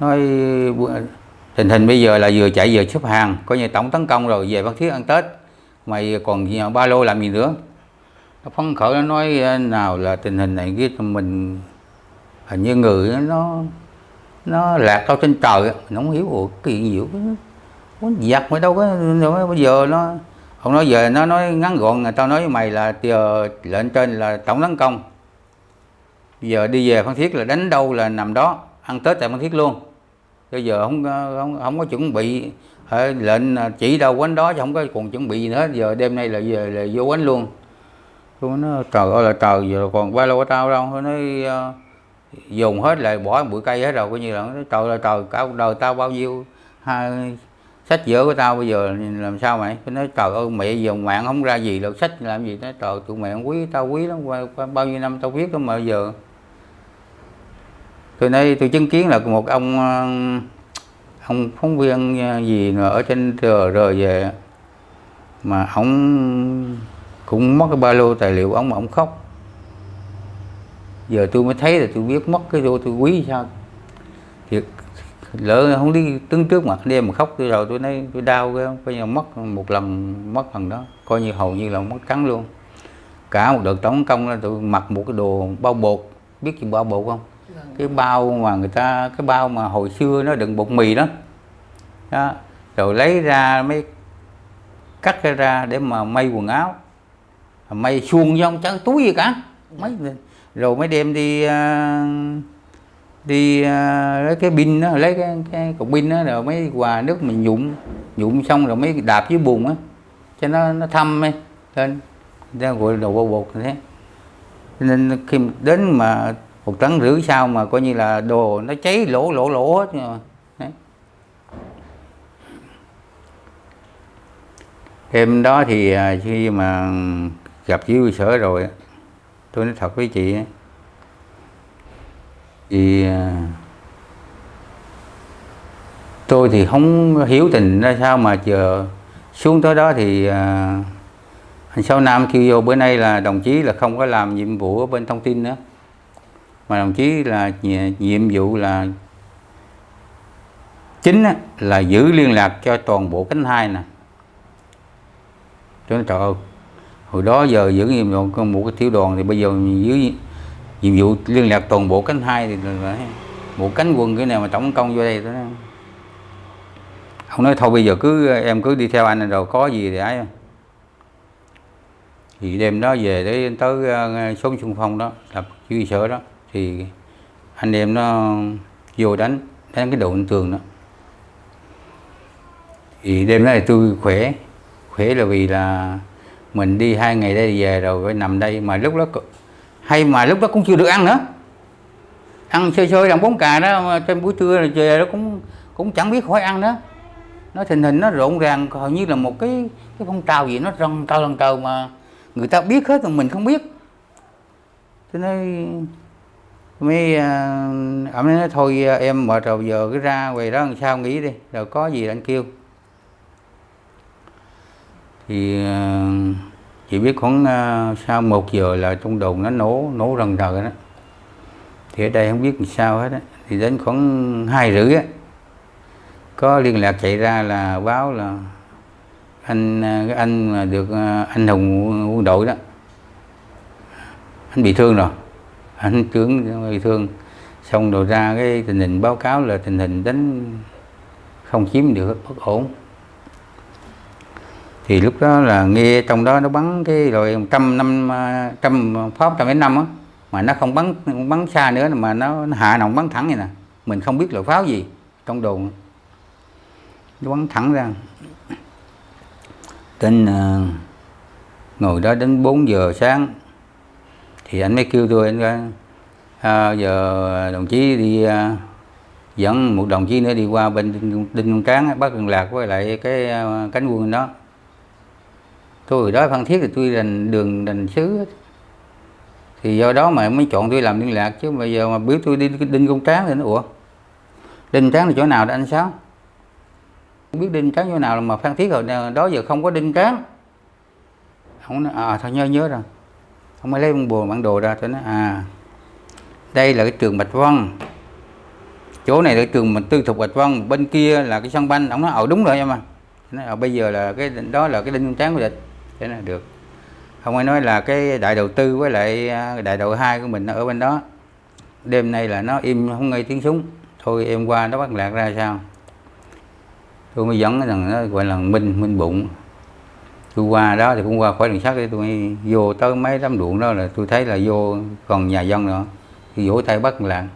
nói tình hình bây giờ là vừa chạy vừa xếp hàng, coi như tổng tấn công rồi, về Phan thiết ăn tết. Mày còn ba lô làm gì nữa? Nó phấn khởi, nó nói nào là tình hình này cái mình hình như người nó nó lạc đâu trên trời nó không hiểu, ủa kỳ nhiều muốn giặt mà đâu có bây giờ nó, ông nói về, nó nói ngắn gọn, người tao nói với mày là giờ lệnh trên là tổng tấn công. Bây giờ đi về phan thiết là đánh đâu là nằm đó, ăn tết tại phan thiết luôn bây giờ không không không có chuẩn bị. Lệnh chỉ đâu quánh đó chứ không có còn chuẩn bị gì nữa. Giờ đêm nay là về là vô quánh luôn. Tôi nó trời ơi là trời giờ còn ba lô của tao đâu. Nó nói ờ, dùng hết lại bỏ bụi cây hết rồi coi như là trời là trời cả đời tao bao nhiêu hai sách vở của tao bây giờ làm sao mày? Nó nói trời ơi mẹ dùng mạng không ra gì đâu sách làm gì? Nó trời tụi mẹ quý tao quý lắm qua, qua bao nhiêu năm tao viết đó mà giờ tôi nói, tôi chứng kiến là một ông ờ, ông phóng viên ờ, gì nữa ở trên trời rồi về, mà ông cũng mất cái ba lô tài liệu ông mà ông khóc. Giờ tôi mới thấy là tôi biết mất cái lô tôi quý sao. Thiệt, lỡ không đi tướng trước mặt đêm mà khóc, tôi rồi tôi nói tôi đau cái coi như mất một lần, mất lần đó, coi như hầu như là mất trắng luôn. Cả một đợt tổng công là tôi mặc một cái đồ bao bột, biết gì bao bột không? Cái bao mà người ta cái bao mà hồi xưa nó đựng bột mì đó. Đó rồi lấy ra mới cắt ra để mà may quần áo. May xuông trong chẳng túi gì cả. Mấy rồi mới đem đi uh, đi uh, lấy cái pin đó lấy cái, cái cục pin đó rồi mới quà nước mình nhụm nhụm xong rồi mới đạp dưới bùn á. Cho nó nó thâm ấy lên. Ra gọi đồ bột bột thế. Nên khi đến mà một tấn rưỡi sau mà coi như là đồ nó cháy lỗ lỗ lỗ hết rồi đấy. đêm đó thì à, khi mà gặp chỉ sở rồi tôi nói thật với chị thì à, tôi thì không hiểu tình ra sao mà chờ xuống tới đó thì à, anh Sáu Nam kêu vô bữa nay là đồng chí là không có làm nhiệm vụ ở bên thông tin nữa mà đồng chí là nhiệm vụ là chính là giữ liên lạc cho toàn bộ cánh hai nè. Cho nó trời ơi, hồi đó giờ giữ nhiệm vụ một cái tiểu đoàn thì bây giờ giữ nhiệm vụ liên lạc toàn bộ cánh hai thì là một cánh quân cái nào mà tổng công vô đây đó. Ông nói, thôi bây giờ cứ, em cứ đi theo anh rồi có gì thì ấy. Thì đêm đó về để tới số ờ, xung phong đó, lập chỉ huy sở đó thì anh em nó vô đánh đánh cái độ tường đó. Thì đêm đó thì tôi khỏe khỏe là vì là mình đi hai ngày đây về rồi phải nằm đây, mà lúc đó hay mà lúc đó cũng chưa được ăn nữa. Ăn chơi chơi làm bóng cà đó trên buổi trưa rồi về đó cũng cũng chẳng biết khỏi ăn đó nó tình hình nó rộn ràng, hầu như là một cái cái phong trào gì nó răng cao lần cầu mà người ta biết hết mà mình không biết. Cho nên mới ổng à, nói thôi à, em mệt rồi, giờ cứ ra về đó làm sao nghỉ đi rồi có gì anh kêu. Thì à, chỉ biết khoảng sau một giờ là trong đồn nó nổ nổ rần rờ đó. Thì ở đây không biết làm sao hết á. Thì đến khoảng hai rưỡi á, có liên lạc chạy ra là báo là anh cái anh mà được anh hùng quân đội đó, anh bị thương rồi anh trưởng bị thương. Xong rồi ra cái tình hình báo cáo là tình hình đánh không chiếm được bất ổn. Thì lúc đó là nghe trong đó nó bắn cái rồi trăm năm trăm pháo trăm mấy năm á mà nó không bắn bắn xa nữa mà nó, nó hạ nòng bắn thẳng vậy nè. Mình không biết loại pháo gì trong đồn. Nó bắn thẳng ra. Tên uh, à, ngồi đó đến 4 giờ sáng thì anh mới kêu tôi anh nói à, giờ đồng chí đi à, dẫn một đồng chí nữa đi qua bên đinh, đinh công tráng bắt liên lạc với lại cái à, cánh quân đó. Tôi đó phan thiết thì tôi đành đường đành xứ thì do đó mà mới chọn tôi làm liên lạc chứ bây giờ mà biết tôi đi đinh công tráng thì nó ủa đinh tráng là chỗ nào đó anh sáu không biết đinh tráng chỗ nào mà phan thiết rồi đó giờ không có đinh tráng không nói, à thôi nhớ nhớ rồi ông mới lấy một bùa bản đồ ra cho nó à đây là cái trường bạch vân. Chỗ này là cái trường mình tư thục bạch vân, bên kia là cái sân banh. Ông nói ờ đúng rồi em à bây giờ là cái, đó là cái đinh tráng của địch. Thế là được. Ông ấy nói là cái đại đầu tư với lại à, đại đầu hai của mình ở bên đó, đêm nay là nó im, không nghe tiếng súng. Thôi em qua nó bắt lạc ra sao? Tôi mới dẫn rằng nó gọi là minh minh bụng tôi qua đó thì cũng qua khỏi đường sắt để tôi vô tới mấy đám ruộng đó là tôi thấy là vô còn nhà dân nữa. Thì vỗ tay bắt lạc.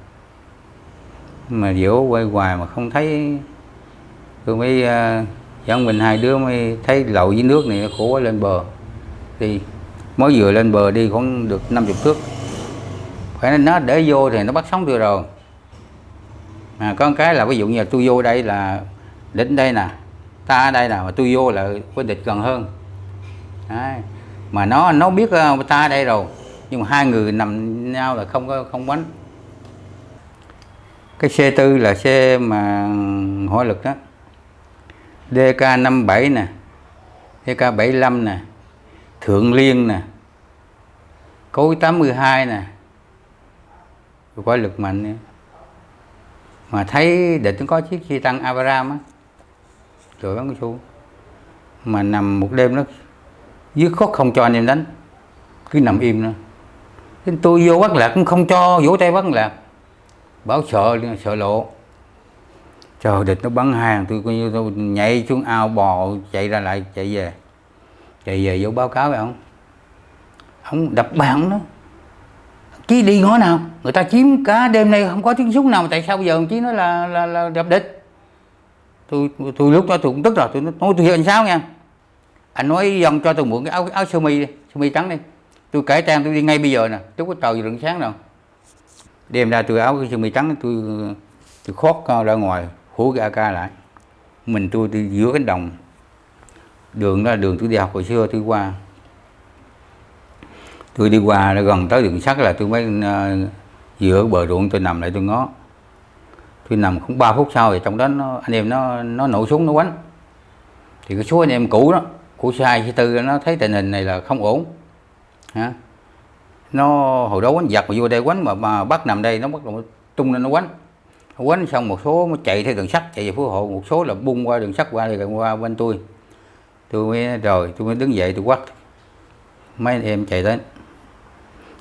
Mà vỗ quay hoài mà không thấy. Tôi mới uh, dẫn mình hai đứa mới thấy lậu dưới nước này khổ quá lên bờ. Thì mới vừa lên bờ đi khoảng được 50 thước. Phải nên nó để vô thì nó bắt sống tôi rồi. Mà có cái là ví dụ như là tôi vô đây là đến đây nè ta ở đây nè mà tôi vô là với địch gần hơn. Đấy. mà nó nó biết uh, ta đây rồi nhưng mà hai người nằm nhau là không có không bánh cái xe tư là xe mà hỏa lực đó DK 57 nè DK 75 nè Thượng Liên nè Cối 82 nè Quả lực mạnh nữa. Mà thấy địch nó có chiếc xe tăng Abraham á Rồi bắn xuống Mà nằm một đêm nó Dứt khóc không cho anh em đánh. Cứ nằm im nữa Nên tôi vô bắt lạc cũng không cho vỗ tay bắt lạc. Bảo sợ sợ lộ. Chờ địch nó bắn hàng tôi coi như tôi nhảy xuống ao bò chạy ra lại chạy về. Chạy về vô báo cáo với ông. Ông đập bàn nó. Chí đi ngõ nào? Người ta chiếm cả đêm nay không có tiếng súng nào mà tại sao bây giờ ông chí nói là là, là đập địch? Tôi tôi lúc đó tôi cũng tức rồi tôi nói tôi hiểu sao nha? Anh nói dòng cho tôi mượn cái áo áo sơ mi đi sơ mi trắng đi. Tôi cải trang tôi đi ngay bây giờ nè tôi có trời rừng sáng rồi đem ra tôi áo sơ mi trắng tôi tôi khót ra ngoài hú cái AK lại. Mình tôi đi giữa cánh đồng. Đường đó là đường tôi đi học hồi xưa tôi qua. Tôi đi qua gần tới đường sắt là tôi mới uh, giữa bờ ruộng tôi nằm lại tôi ngó. Tôi nằm cũng 3 phút sau thì trong đó nó, anh em nó nó nổ súng nó quánh. Thì cái số anh em cũ đó của C2 C4 nó thấy tình hình này là không ổn. Hả? Nó hồi đó quánh giặc mà vô đây quánh mà, mà bắt nằm đây nó bắt đầu tung lên nó quánh. Quánh xong một số mới chạy theo đường sắt chạy về phú hộ. Một số là bung qua đường sắt qua đây qua bên tôi. Tôi mới rồi tôi mới đứng dậy tôi quát. Mấy anh em chạy đến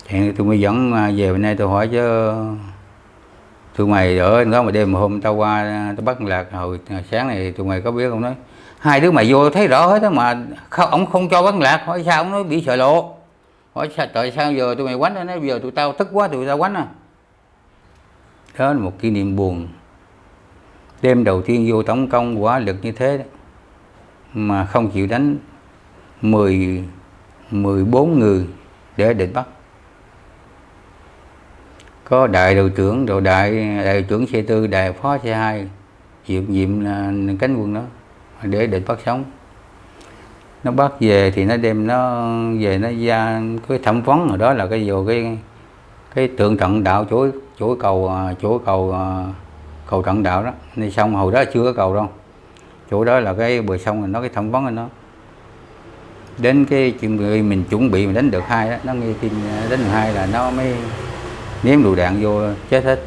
chạy tôi mới dẫn à, về bên đây tôi hỏi chứ tụi mày ở đó mà đêm mà hôm tao qua tao bắt lạc hồi sáng này tụi mày có biết không nói hai đứa mày vô thấy rõ hết đó mà không ông không cho bán lạc hỏi sao? Ông nói bị sợ lộ. Hỏi sao tại sao giờ tụi mày quánh nó? Nói giờ tụi tao tức quá tụi tao quánh à. Đó là một kỷ niệm buồn. Đêm đầu tiên vô tổng công quả lực như thế đó, mà không chịu đánh 10 14 người để địch bắt. Có đại đội trưởng rồi đại đại đội trưởng xe tư đại phó xe hai nhiệm nhiệm là cánh quân đó để định bắt sống. Nó bắt về thì nó đem nó về nó ra cái thẩm vấn ở đó là cái vô cái cái tượng trận đạo chuỗi chuỗi cầu à, chuỗi cầu à, cầu trận đạo đó. Nên xong hồi đó chưa có cầu đâu. Chỗ đó là cái bờ sông nó cái thẩm vấn của nó đến cái chuyện người mình chuẩn bị mình đánh được hai đó nó nghe tin à, đánh được hai là nó mới ném lựu đạn vô chết hết.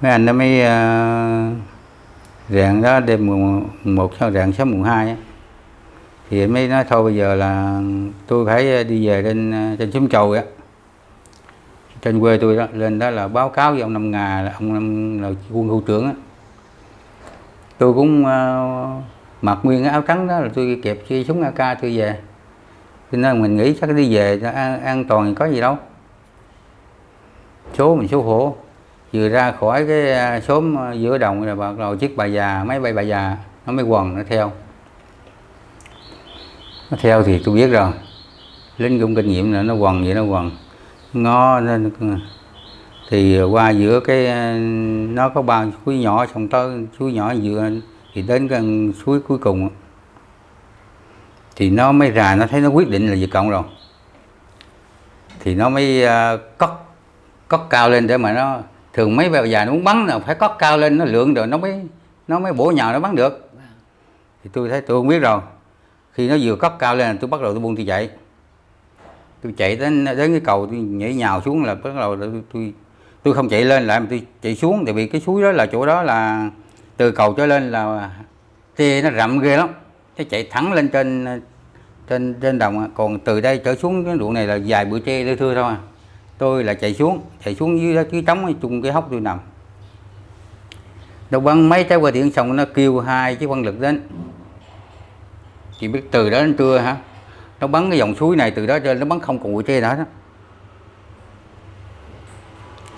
Mấy anh nó mới uh, rạng đó đêm mùng một sau rạng sáng mùng hai thì mới nói thôi bây giờ là tôi phải đi về trên trên xóm chầu á. Trên quê tôi đó lên đó là báo cáo với ông năm ngà là ông năm là quân khu trưởng á. Tôi cũng uh, mặc nguyên áo trắng đó là tôi kẹp chi súng AK tôi về. Cho nên mình nghĩ chắc đi về cho an, an toàn thì có gì đâu. Số mình số hổ vừa ra khỏi cái à, xóm à, giữa đồng là bắt đầu chiếc bà già máy bay bà già nó mới quần nó theo. Nó theo thì tôi biết rồi. Lính cũng kinh nghiệm là nó quần vậy nó quần. Ngó lên thì qua giữa cái à, nó có ba suối nhỏ xong tới suối nhỏ vừa thì đến cái suối cuối cùng thì nó mới ra nó thấy nó quyết định là Việt Cộng rồi. Thì nó mới uh, cất cất cao lên để mà nó thường mấy bèo dài nó muốn bắn là phải cất cao lên nó lượng rồi nó mới nó mới bổ nhào nó bắn được. Thì tôi thấy tôi không biết rồi. Khi nó vừa cất cao lên tôi bắt đầu tôi buông tôi chạy. Tôi chạy đến đến cái cầu tôi nhảy nhào xuống là bắt đầu tôi tôi, tôi không chạy lên lại mà tôi chạy xuống. Tại vì cái suối đó là chỗ đó là từ cầu trở lên là tê nó rậm ghê lắm. Nó chạy thẳng lên trên trên trên đồng. Còn từ đây trở xuống cái ruộng này là dài bụi tre lưa thưa thôi. à tôi là chạy xuống chạy xuống dưới cái trống chung cái hốc tôi nằm. Nó bắn mấy trái qua điện xong nó kêu hai chiếc quan lực đến. Chỉ biết từ đó đến trưa hả? Nó bắn cái dòng suối này từ đó trên, nó bắn không còn bụi tre nữa đó.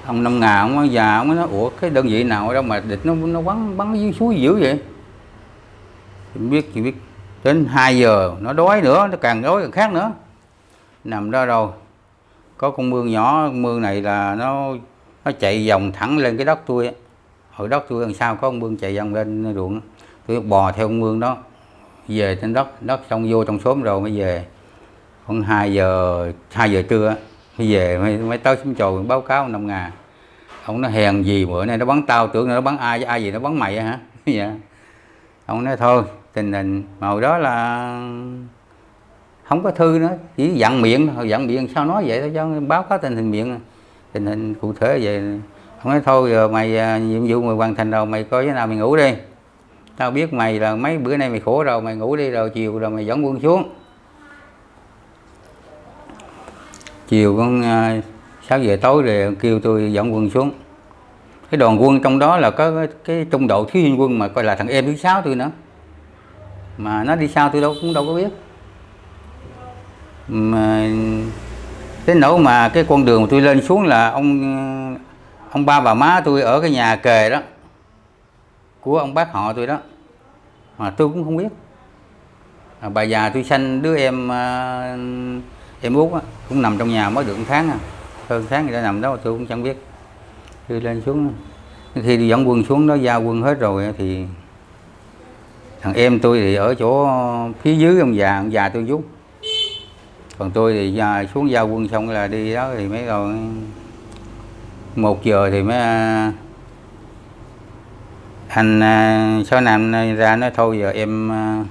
Ông năm ngà, ông già, ông nói, ủa, cái đơn vị nào đâu mà địch nó nó bắn bắn dưới suối dữ vậy? Không biết chỉ biết. Đến 2 giờ, nó đói nữa, nó càng đói càng khác nữa. Nằm đó rồi có con mương nhỏ con mương này là nó nó chạy vòng thẳng lên cái đất tôi ở đất tôi đằng sau có con mương chạy vòng lên ruộng. Tôi bò theo con mương đó về trên đất đất xong vô trong xóm rồi mới về. Khoảng 2 giờ 2 giờ trưa mới về mới, mới tới xóm chầu báo cáo năm ngà ông nó hèn gì bữa nay nó bắn tao tưởng nó bắn ai ai gì nó bắn mày hả? Dạ. Ông nói thôi tình hình màu đó là không có thư nữa chỉ dặn miệng thôi. Dặn miệng sao nói vậy đó cho báo cáo tình hình miệng. Tình hình cụ thể vậy. Không nói thôi giờ mày à, nhiệm vụ mày hoàn thành rồi mày coi thế nào mày ngủ đi. Tao biết mày là mấy bữa nay mày khổ rồi mày ngủ đi rồi chiều rồi mày dẫn quân xuống. Chiều con à, sáu giờ tối rồi kêu tôi dẫn quân xuống. Cái đoàn quân trong đó là có cái, trung đội thiếu viên quân mà coi là thằng em thứ sáu tôi nữa. Mà nó đi sao tôi đâu cũng đâu có biết mà đến nỗi mà cái con đường mà tôi lên xuống là ông ông ba bà má tôi ở cái nhà kề đó của ông bác họ tôi đó. Mà tôi cũng không biết. À, bà già tôi sanh đứa em à, em út cũng nằm trong nhà mới được một tháng à. hơn tháng người ta nằm đó tôi cũng chẳng biết. Tôi lên xuống khi đi dẫn quân xuống đó giao quân hết rồi thì thằng em tôi thì ở chỗ phía dưới ông già ông già tôi giúp còn tôi thì xuống giao quân xong là đi đó thì mấy rồi một giờ thì mới à, anh à, sáu năm ra nói thôi giờ em à,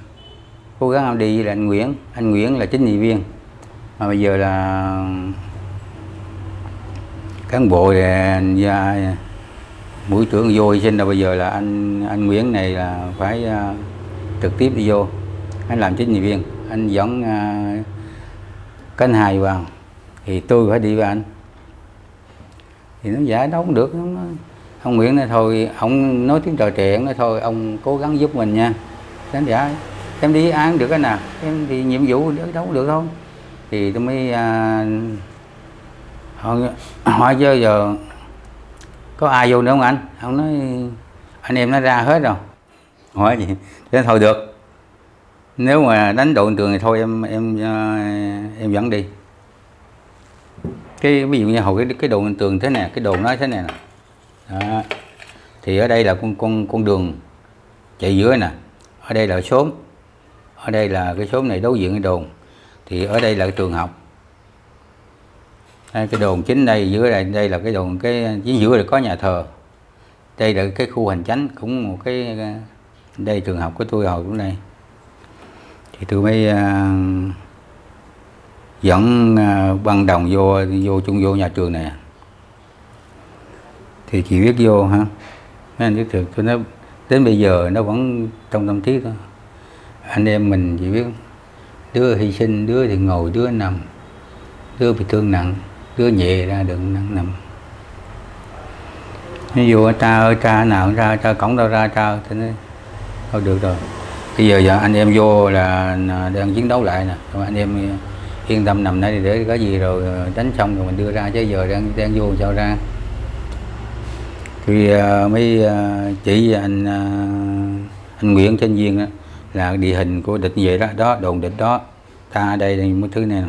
cố gắng em đi với là anh Nguyễn. Anh Nguyễn là chính trị viên. Mà bây giờ là cán bộ và mũi trưởng vô sinh. Là bây giờ là anh anh Nguyễn này là phải trực tiếp đi vô. Anh làm chính trị viên. Anh dẫn uh, cánh hài vào thì tôi phải đi với anh. Thì nó giả đâu được nó, ông Nguyễn này thôi ông nói tiếng trò trẻ nói thôi ông cố gắng giúp mình nha. Đánh giả em đi án được cái nào em thì nhiệm vụ đâu được không thì tôi mới à, hỏi, hỏi chứ giờ có ai vô nữa không anh? Ông nói anh em nó ra hết rồi. Hỏi gì? Thế thôi được nếu mà đánh đội trường thì thôi em em ờ, em dẫn đi. Cái ví dụ như hồi cái cái đồ tường thế này cái đồ nó thế này nè. Đó. thì ở đây là con con con đường chạy dưới nè. Ở đây là xóm. Ở đây là cái xóm này đối diện cái đồn. Thì ở đây là cái trường học. Đây, cái đồn chính đây dưới đây đây là cái đồn cái chính giữa là có nhà thờ. Đây là cái khu hành chánh cũng một cái đây trường học của tôi hồi cũng đây thì tôi mới uh, dẫn uh, băng đồng vô vô chung vô nhà trường này. Thì chị biết vô ha mấy anh biết được tôi nói đến bây giờ nó vẫn trong tâm trí thôi anh em mình chỉ biết đứa hy sinh đứa thì ngồi đứa nằm đứa bị thương nặng đứa nhẹ ra đừng nặng nằm. Ví dụ cha ơi cha nào ra cha cổng đâu ra cha thì nói thôi được rồi bây giờ, giờ anh em vô là đang chiến đấu lại nè. Anh em yên tâm nằm đây để có gì rồi ờ, đánh xong rồi mình đưa ra. Chứ giờ đang đang vô sao ra? Thì uh, uh, chỉ anh uh, anh Nguyễn Thanh Viên đó, là địa hình của địch vậy đó đó đồn địch đó. Ta ở đây thì mấy thứ này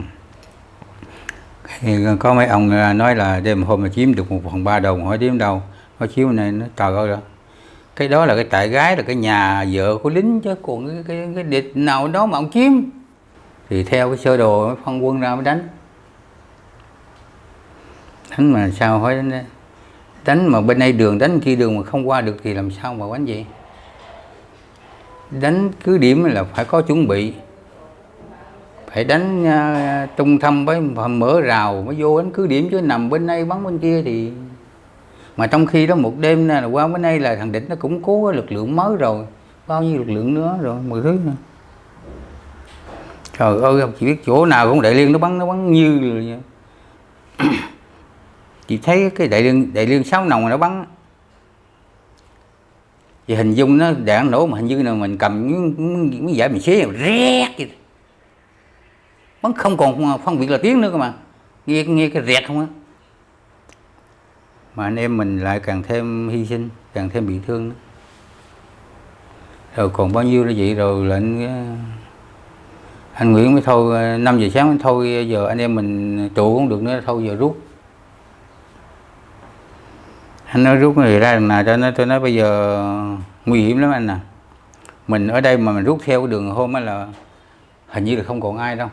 thì có mấy ông nói là đêm hôm mà chiếm được một phần ba đồng hỏi chiếm đâu có chiếu này nó trời ơi rồi cái đó là cái tại gái là cái nhà vợ của lính chứ còn cái, cái, cái địch nào đó mà ông chiếm. Thì theo cái sơ đồ mới phân quân ra mới đánh. Đánh mà sao hỏi đánh, đánh mà bên đây đường đánh kia đường mà không qua được thì làm sao mà đánh vậy? Đánh cứ điểm là phải có chuẩn bị. Phải đánh uh, trung thâm với mở rào mới vô đánh cứ điểm chứ nằm bên đây bắn bên kia thì mà trong khi đó một đêm là qua bữa nay là thằng địch nó cũng cố lực lượng mới rồi. Bao nhiêu lực lượng nữa rồi, mười thứ nữa. Trời ơi, không chỉ biết chỗ nào cũng đại liên nó bắn nó bắn như rồi chị thấy cái đại liên đại liên sáu nòng nó bắn. Thì hình dung nó đạn nổ mà hình như là mình cầm miếng giải mình xé rét vậy. Bắn không còn phân biệt là tiếng nữa cơ mà. Nghe nghe cái rẹt không á mà anh em mình lại càng thêm hy sinh, càng thêm bị thương nữa. rồi còn bao nhiêu là vậy rồi là anh anh Nguyễn mới thôi 5 giờ sáng mới thôi, giờ anh em mình trụ không được nữa, thôi giờ rút. Anh nói rút người ra đằng nào cho nó, tôi nói bây giờ nguy hiểm lắm anh à. Mình ở đây mà mình rút theo cái đường hôm á là hình như là không còn ai đâu.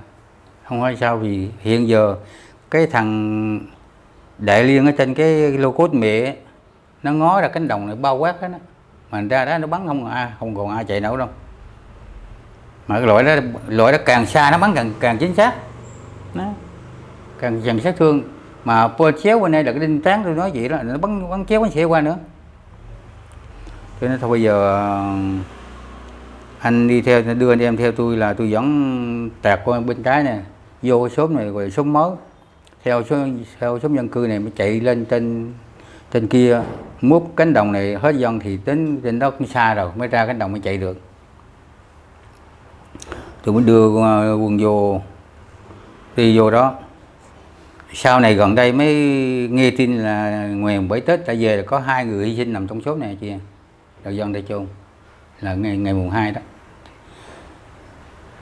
Không phải sao vì hiện giờ cái thằng đại liên ở trên cái lô cốt mẹ, nó ngó ra cánh đồng này bao quát hết á. Mà ra đó nó bắn không ai không còn ai chạy nổi đâu. Mà cái loại đó loại đó càng xa nó bắn càng càng chính xác. Nó càng càng sát thương. Mà po chéo bên đây là cái đinh tán tôi nói vậy đó, nó bắn bắn chéo, bắn xe qua nữa. Cho nên thôi bây giờ, anh đi theo, đưa anh em theo tôi là tôi dẫn tạt qua bên trái nè, vô cái xóm này, rồi xóm mới theo số theo số dân cư này mới chạy lên trên trên kia. Múc cánh đồng này hết dân thì đến trên đó cũng xa rồi, mới ra cánh đồng mới chạy được. Tôi mới đưa à, quần vô, đi vô đó. Sau này gần đây mới nghe tin là nguyền bảy tết đã về là có hai người hy sinh nằm trong số này chị đầu dân đây chôn là ngày ngày mùng 2 đó.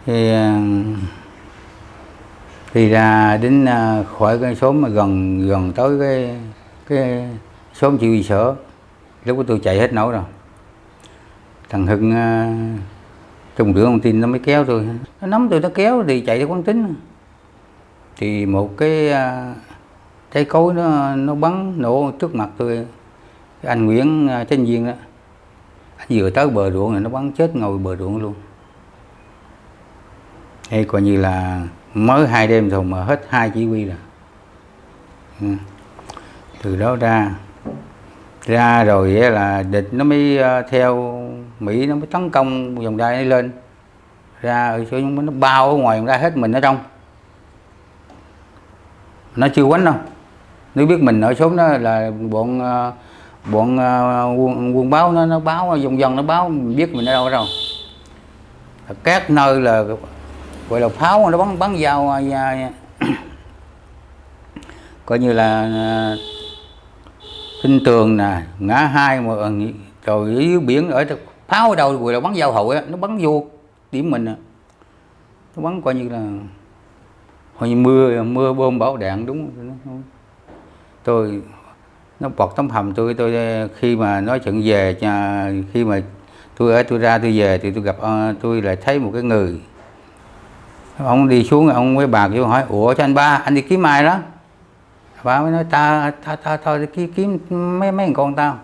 Thì à, thì ra đến à, khỏi cái số mà gần gần tới cái cái số chịu bị sở, lúc đó tôi chạy hết nổi rồi. Thằng hưng à, trong rửa thông tin nó mới kéo tôi. Nó nắm tôi, nó kéo thì chạy theo quán tính. Thì một cái à, trái cối nó nó bắn nổ trước mặt tôi. Anh Nguyễn Tranh Viên đó, anh vừa tới bờ ruộng này, nó bắn chết ngồi bờ ruộng luôn. Hay coi như là mới hai đêm rồi mà hết hai chỉ huy rồi. Ừ. từ đó ra ra rồi là địch nó mới ờ, theo Mỹ nó mới tấn công vòng đai nó lên. Ra ở chỗ nó bao ở ngoài vòng đai hết mình ở trong. Nó chưa quánh đâu. Nếu biết mình ở xuống đó là bọn ờ, bọn ờ, quân, quân báo nó nó báo vòng vòng nó báo mình biết mình ở đâu rồi các nơi là gọi là pháo, nó bắn bắn dao à, dạ, dạ. coi như là à, kinh tường nè, ngã hai mà à, rồi dưới biển ở pháo ở đâu gọi là bắn dao hậu nó bắn vô điểm mình à. nó bắn coi như là hồi như mưa mưa bom bão đạn, đúng tôi, nó bọt tấm hầm tôi tôi khi mà nói chuyện về khi mà tôi ở, tôi ra, tôi về thì tôi gặp tôi lại thấy một cái người ông đi xuống ông với bà kêu hỏi ủa cho anh ba anh đi kiếm ai đó? Bà mới nói ta ta ta thôi kiếm, kiếm mấy mấy con tao.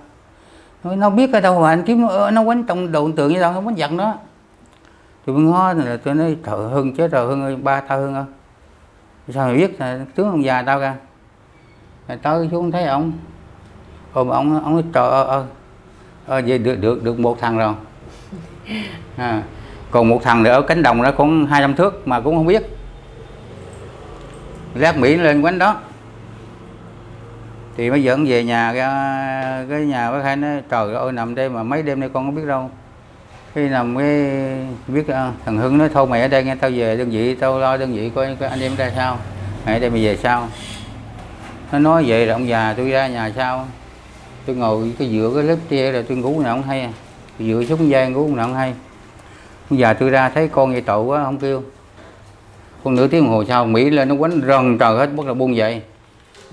Nói, nó biết ở đâu mà anh kiếm nó, quánh trong đầu tượng như đâu nó quánh giật nó. Tôi mới ngó là tôi nói thợ hưng chết rồi hưng ơi ba tao hưng ơi. Sao mày biết là tướng ông già tao ra. Rồi tới xuống thấy ông. Ôm ông ông nói trời ơi ơi vậy được được được một thằng rồi. À, còn một thằng nữa ở cánh đồng nó cũng 200 thước mà cũng không biết. Rác mỹ lên quánh đó. Thì mới dẫn về nhà cái, cái nhà bác hai nói trời ơi nằm đây mà mấy đêm nay con không biết đâu. Khi nằm cái biết ờ, thằng Hưng nói thôi mày ở đây nghe tao về đơn vị tao lo đơn vị coi, coi anh em ra sao. Mày ở đây mày về sao? Nó nói vậy là ông già tôi ra nhà sau tôi ngồi cái dựa cái lớp tre rồi tôi ngủ nào không hay à. Dựa xuống dây ngủ nào không hay bây giờ tôi ra thấy con vậy tội quá không kêu. Con nửa tiếng đồng hồ sau mỹ lên nó quánh rần trời hết bắt đầu buông dậy.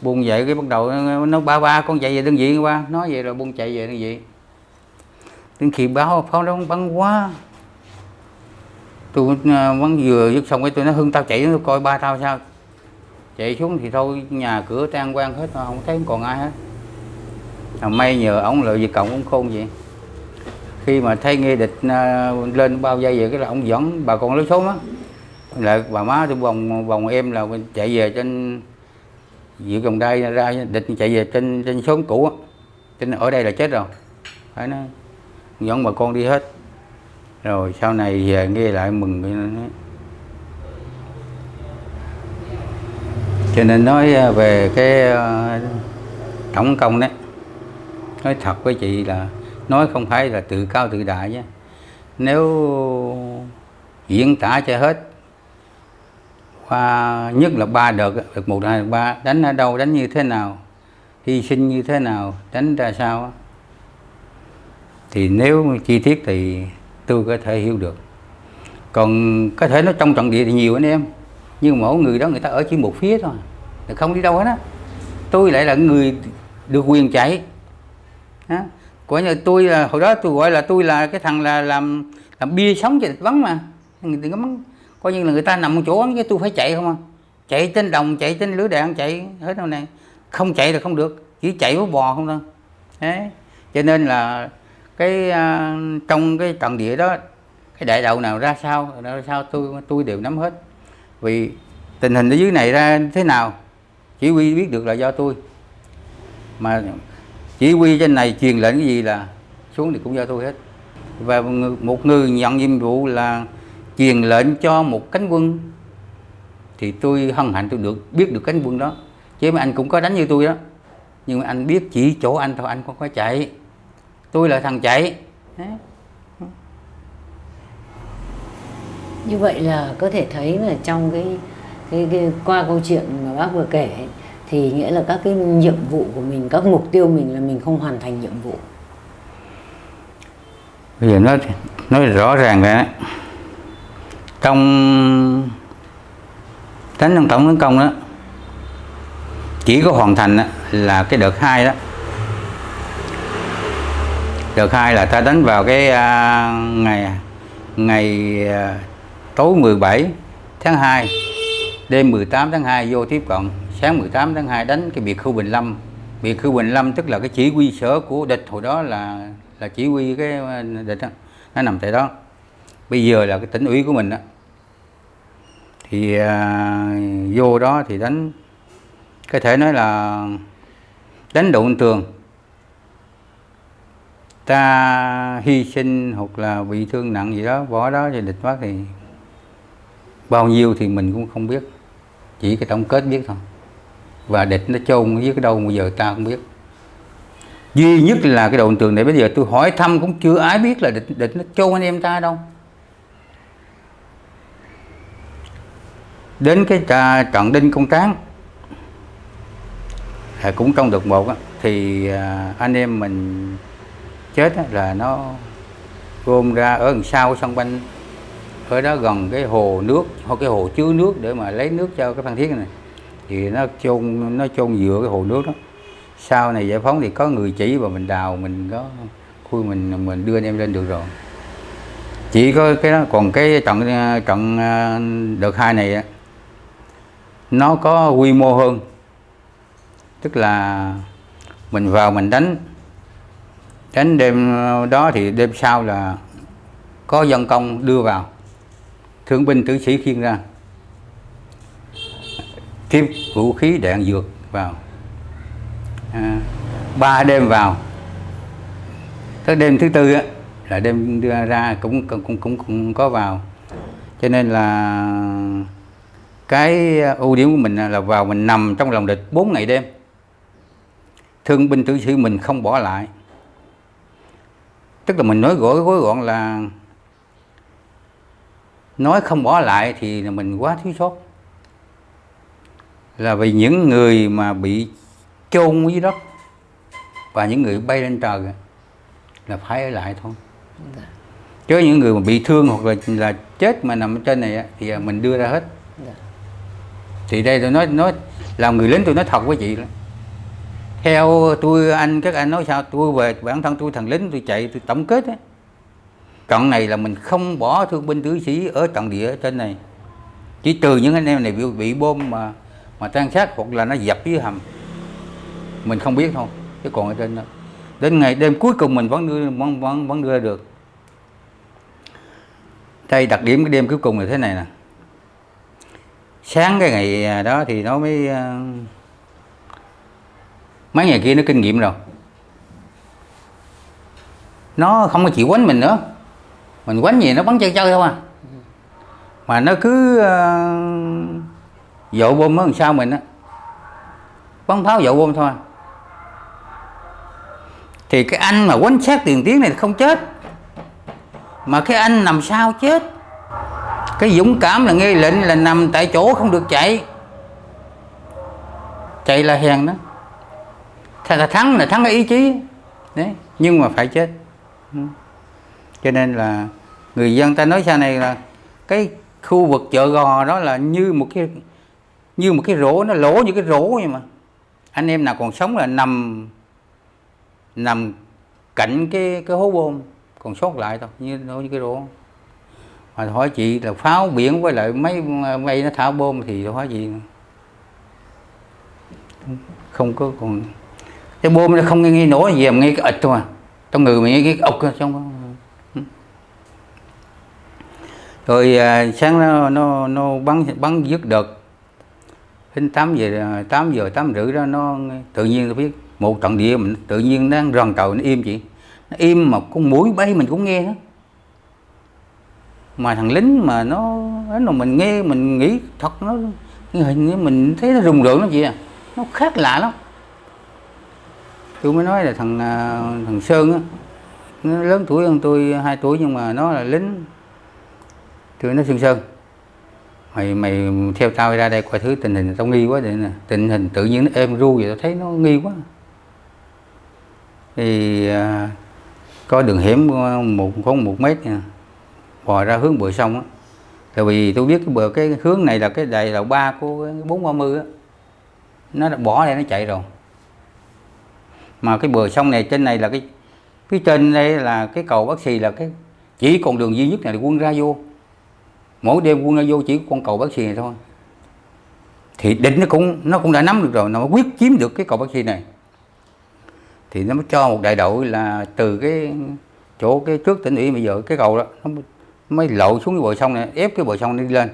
Buông dậy cái bắt đầu nó, nó ba ba con chạy về đơn vị qua. Nói vậy rồi buông chạy về đơn vị. Đến khi báo pháo nó bắn quá. Tôi à, bắn vừa dứt xong cái tôi nói hưng tao chạy nó coi ba tao sao. Chạy xuống thì thôi nhà cửa tan quan hết không thấy còn ai hết. À, may nhờ ông lợi gì cộng ông khôn vậy khi mà thấy nghe địch à, lên bao dây về cái là ông dẫn bà con lấy số á. Lại bà má tôi vòng vòng em là chạy về trên, giữa vòng đây ra địch chạy về trên trên xóm cũ á. Trên ở đây là chết rồi. Phải nó dẫn bà con đi hết. Rồi sau này về nghe lại mừng cho nên nói à, về cái à, tổng công đấy. Nói thật với chị là nói không phải là tự cao tự đại nhé. Nếu diễn tả cho hết, qua nhất là ba đợt đợt một hai ba, đánh ở đâu, đánh như thế nào, hy sinh như thế nào, đánh ra sao thì nếu chi tiết thì tôi có thể hiểu được. Còn có thể nó trong trận địa thì nhiều anh em, nhưng mỗi người đó người ta ở chỉ một phía thôi không đi đâu hết á. Tôi lại là người được quyền chạy đó coi như tôi là hồi đó tôi gọi là tôi là cái thằng là làm làm bia sống cho địch vắng mà. Người ta mắng coi như là người ta nằm một chỗ vắng chứ tôi phải chạy không à. Chạy trên đồng chạy trên lưới đạn chạy hết đâu này. Không chạy là không được chỉ chạy với bò không đâu đấy cho nên là cái uh, trong cái trận địa đó cái đại đầu nào ra sao ra sao tôi tôi đều nắm hết. Vì tình hình ở dưới này ra thế nào chỉ huy biết được là do tôi. Mà chỉ huy trên này truyền lệnh cái gì là xuống thì cũng do tôi hết. Và một người nhận nhiệm vụ là truyền lệnh cho một cánh quân. Thì tôi hân hạnh tôi được biết được cánh quân đó. Chứ mà anh cũng có đánh như tôi đó. Nhưng mà anh biết chỉ chỗ anh thôi anh không có chạy. Tôi là thằng chạy. Đấy. như vậy là có thể thấy là trong cái, cái, cái qua câu chuyện mà bác vừa kể ấy, thì nghĩa là các cái nhiệm vụ của mình các mục tiêu mình là mình không hoàn thành nhiệm vụ. Bây giờ nói nói rõ ràng ra trong đánh trong tổng tấn công đó chỉ có hoàn thành đó, là cái đợt hai đó. Đợt hai là ta đánh vào cái uh, ngày ngày uh, tối 17 tháng 2 đêm 18 tháng 2 vô tiếp cận sáng 18 tháng 2 đánh cái biệt khu Bình Lâm. Biệt khu Bình Lâm tức là cái chỉ huy sở của địch hồi đó là là chỉ huy cái uh, địch đó. nó nằm tại đó. Bây giờ là cái tỉnh ủy của mình đó. Thì à, vô đó thì đánh có thể nói là đánh đụng tường ta hy sinh hoặc là bị thương nặng gì đó bỏ đó thì địch mất thì bao nhiêu thì mình cũng không biết. Chỉ cái tổng kết biết thôi và địch nó chôn dưới cái đâu bây giờ ta không biết. Duy nhất là cái đồn tường này bây giờ tôi hỏi thăm cũng chưa ai biết là địch địch nó chôn anh em ta đâu. Đến cái trà trận đinh công tráng à, cũng trong đợt một thì à, anh em mình chết là nó gom ra ở đằng sau sân banh ở đó gần cái hồ nước hoặc cái hồ chứa nước để mà lấy nước cho cái phan thiết này thì nó chôn nó chôn dựa cái hồ nước đó. Sau này giải phóng thì có người chỉ và mình đào, mình có khui, mình mình đưa anh em lên được rồi. Chỉ có cái đó, còn cái trận trận à, đợt hai này nó có quy mô hơn. Tức là mình vào mình đánh đánh đêm à, đó thì đêm sau là có dân công đưa vào. Thương binh tử sĩ khiêng ra tiếp vũ khí đạn dược vào. À, ba đêm vào. Tới đêm thứ tư á, là đêm đưa ra cũng cũng cũng cũng, cũng có vào. Cho nên là cái ưu điểm của mình là vào mình nằm trong lòng địch 4 ngày đêm. Thương binh tử sĩ mình không bỏ lại. Tức là mình nói gõ gối gọn là nói không bỏ lại thì là mình quá thiếu sót là vì những người mà bị chôn dưới đất và những người bay lên trời là phải ở lại thôi Dạ. chứ những người mà bị thương hoặc là là chết mà nằm trên này thì mình đưa ra hết Dạ. thì đây tôi nói nói làm người lính tôi nói thật với chị đó. theo tôi anh các anh nói sao tôi về bản thân tôi thằng lính tôi chạy tôi tổng kết á trận này là mình không bỏ thương binh tử sĩ ở trận địa ở trên này chỉ trừ những anh em này bị, bị bom mà mà tan sát hoặc là nó dập dưới hầm mình không biết thôi. Chứ còn ở trên đó đến ngày đêm cuối cùng mình vẫn đưa vẫn vẫn, vẫn đưa ra được. Đây đặc điểm cái đêm cuối cùng là thế này nè. Sáng cái ngày à, đó thì nó mới à, mấy ngày kia nó kinh nghiệm rồi. Nó không có chịu quánh mình nữa. Mình quánh gì nó bắn chơi chơi thôi à. Mà nó cứ uh, dội bom mới làm sao mình á? Bắn pháo dội bom thôi. Thì cái anh mà quánh sát tiền tiến này không chết. Mà cái anh nằm sau chết? Cái dũng cảm là nghe lệnh là nằm tại chỗ không được chạy. Chạy là hèn đó. Thật là thắng là thắng cái ý chí. Đấy, nhưng mà phải chết. Ừ. Cho nên là người dân ta nói sau này là cái khu vực chợ gò đó là như một cái như một cái rổ nó lỗ như cái rổ vậy mà. Anh em nào còn sống là nằm nằm cạnh cái cái hố bom còn sót lại thôi như nó như cái rổ mà hỏi chị là pháo biển với lại mấy mây nó thả bom thì hỏi chị. Không có còn cái bom nó không nghe, nghe nổ gì mà nghe cái ịch thôi à. Trong người mình nghe cái ốc trong rồi à, sáng nó nó nó bắn bắn dứt đợt đến 8 giờ à, 8 giờ 8 rưỡi đó, nó tự nhiên tôi biết, một trận địa mình tự nhiên nó rần cầu nó im chị nó im mà con mũi bay mình cũng nghe hết. Mà thằng lính mà nó nó mình nghe, mình nghĩ thật nó hình như mình thấy nó rùng rợn lắm chị à. Nó khác lạ lắm. Tôi mới nói là thằng à, thằng Sơn á, nó lớn tuổi hơn tôi 2 tuổi nhưng mà nó là lính. Tôi nói Sơn Sơn mày mày theo tao ra đây coi thứ tình hình. Tao nghi quá vậy nè. Tình hình tự nhiên nó êm ru vậy tao thấy nó nghi quá. Thì à, có đường hiểm một có một mét nha. Bò ra hướng bờ sông á. Tại vì tôi biết cái bờ cái hướng này là cái đài lầu ba của bốn ba mươi á. Nó đã bỏ đây nó chạy rồi. Mà cái bờ sông này trên này là cái phía trên đây là cái cầu bác sĩ là cái chỉ còn đường duy nhất này là quân ra vô mỗi đêm quân nó vô chỉ có con cầu bác sĩ này thôi. Thì định nó cũng nó cũng đã nắm được rồi nó quyết chiếm được cái cầu bác sĩ này. Thì nó mới cho một đại đội là từ cái chỗ cái trước tỉnh ủy bây giờ cái cầu đó nó mới lộ xuống cái bờ sông này ép cái bờ sông đi lên.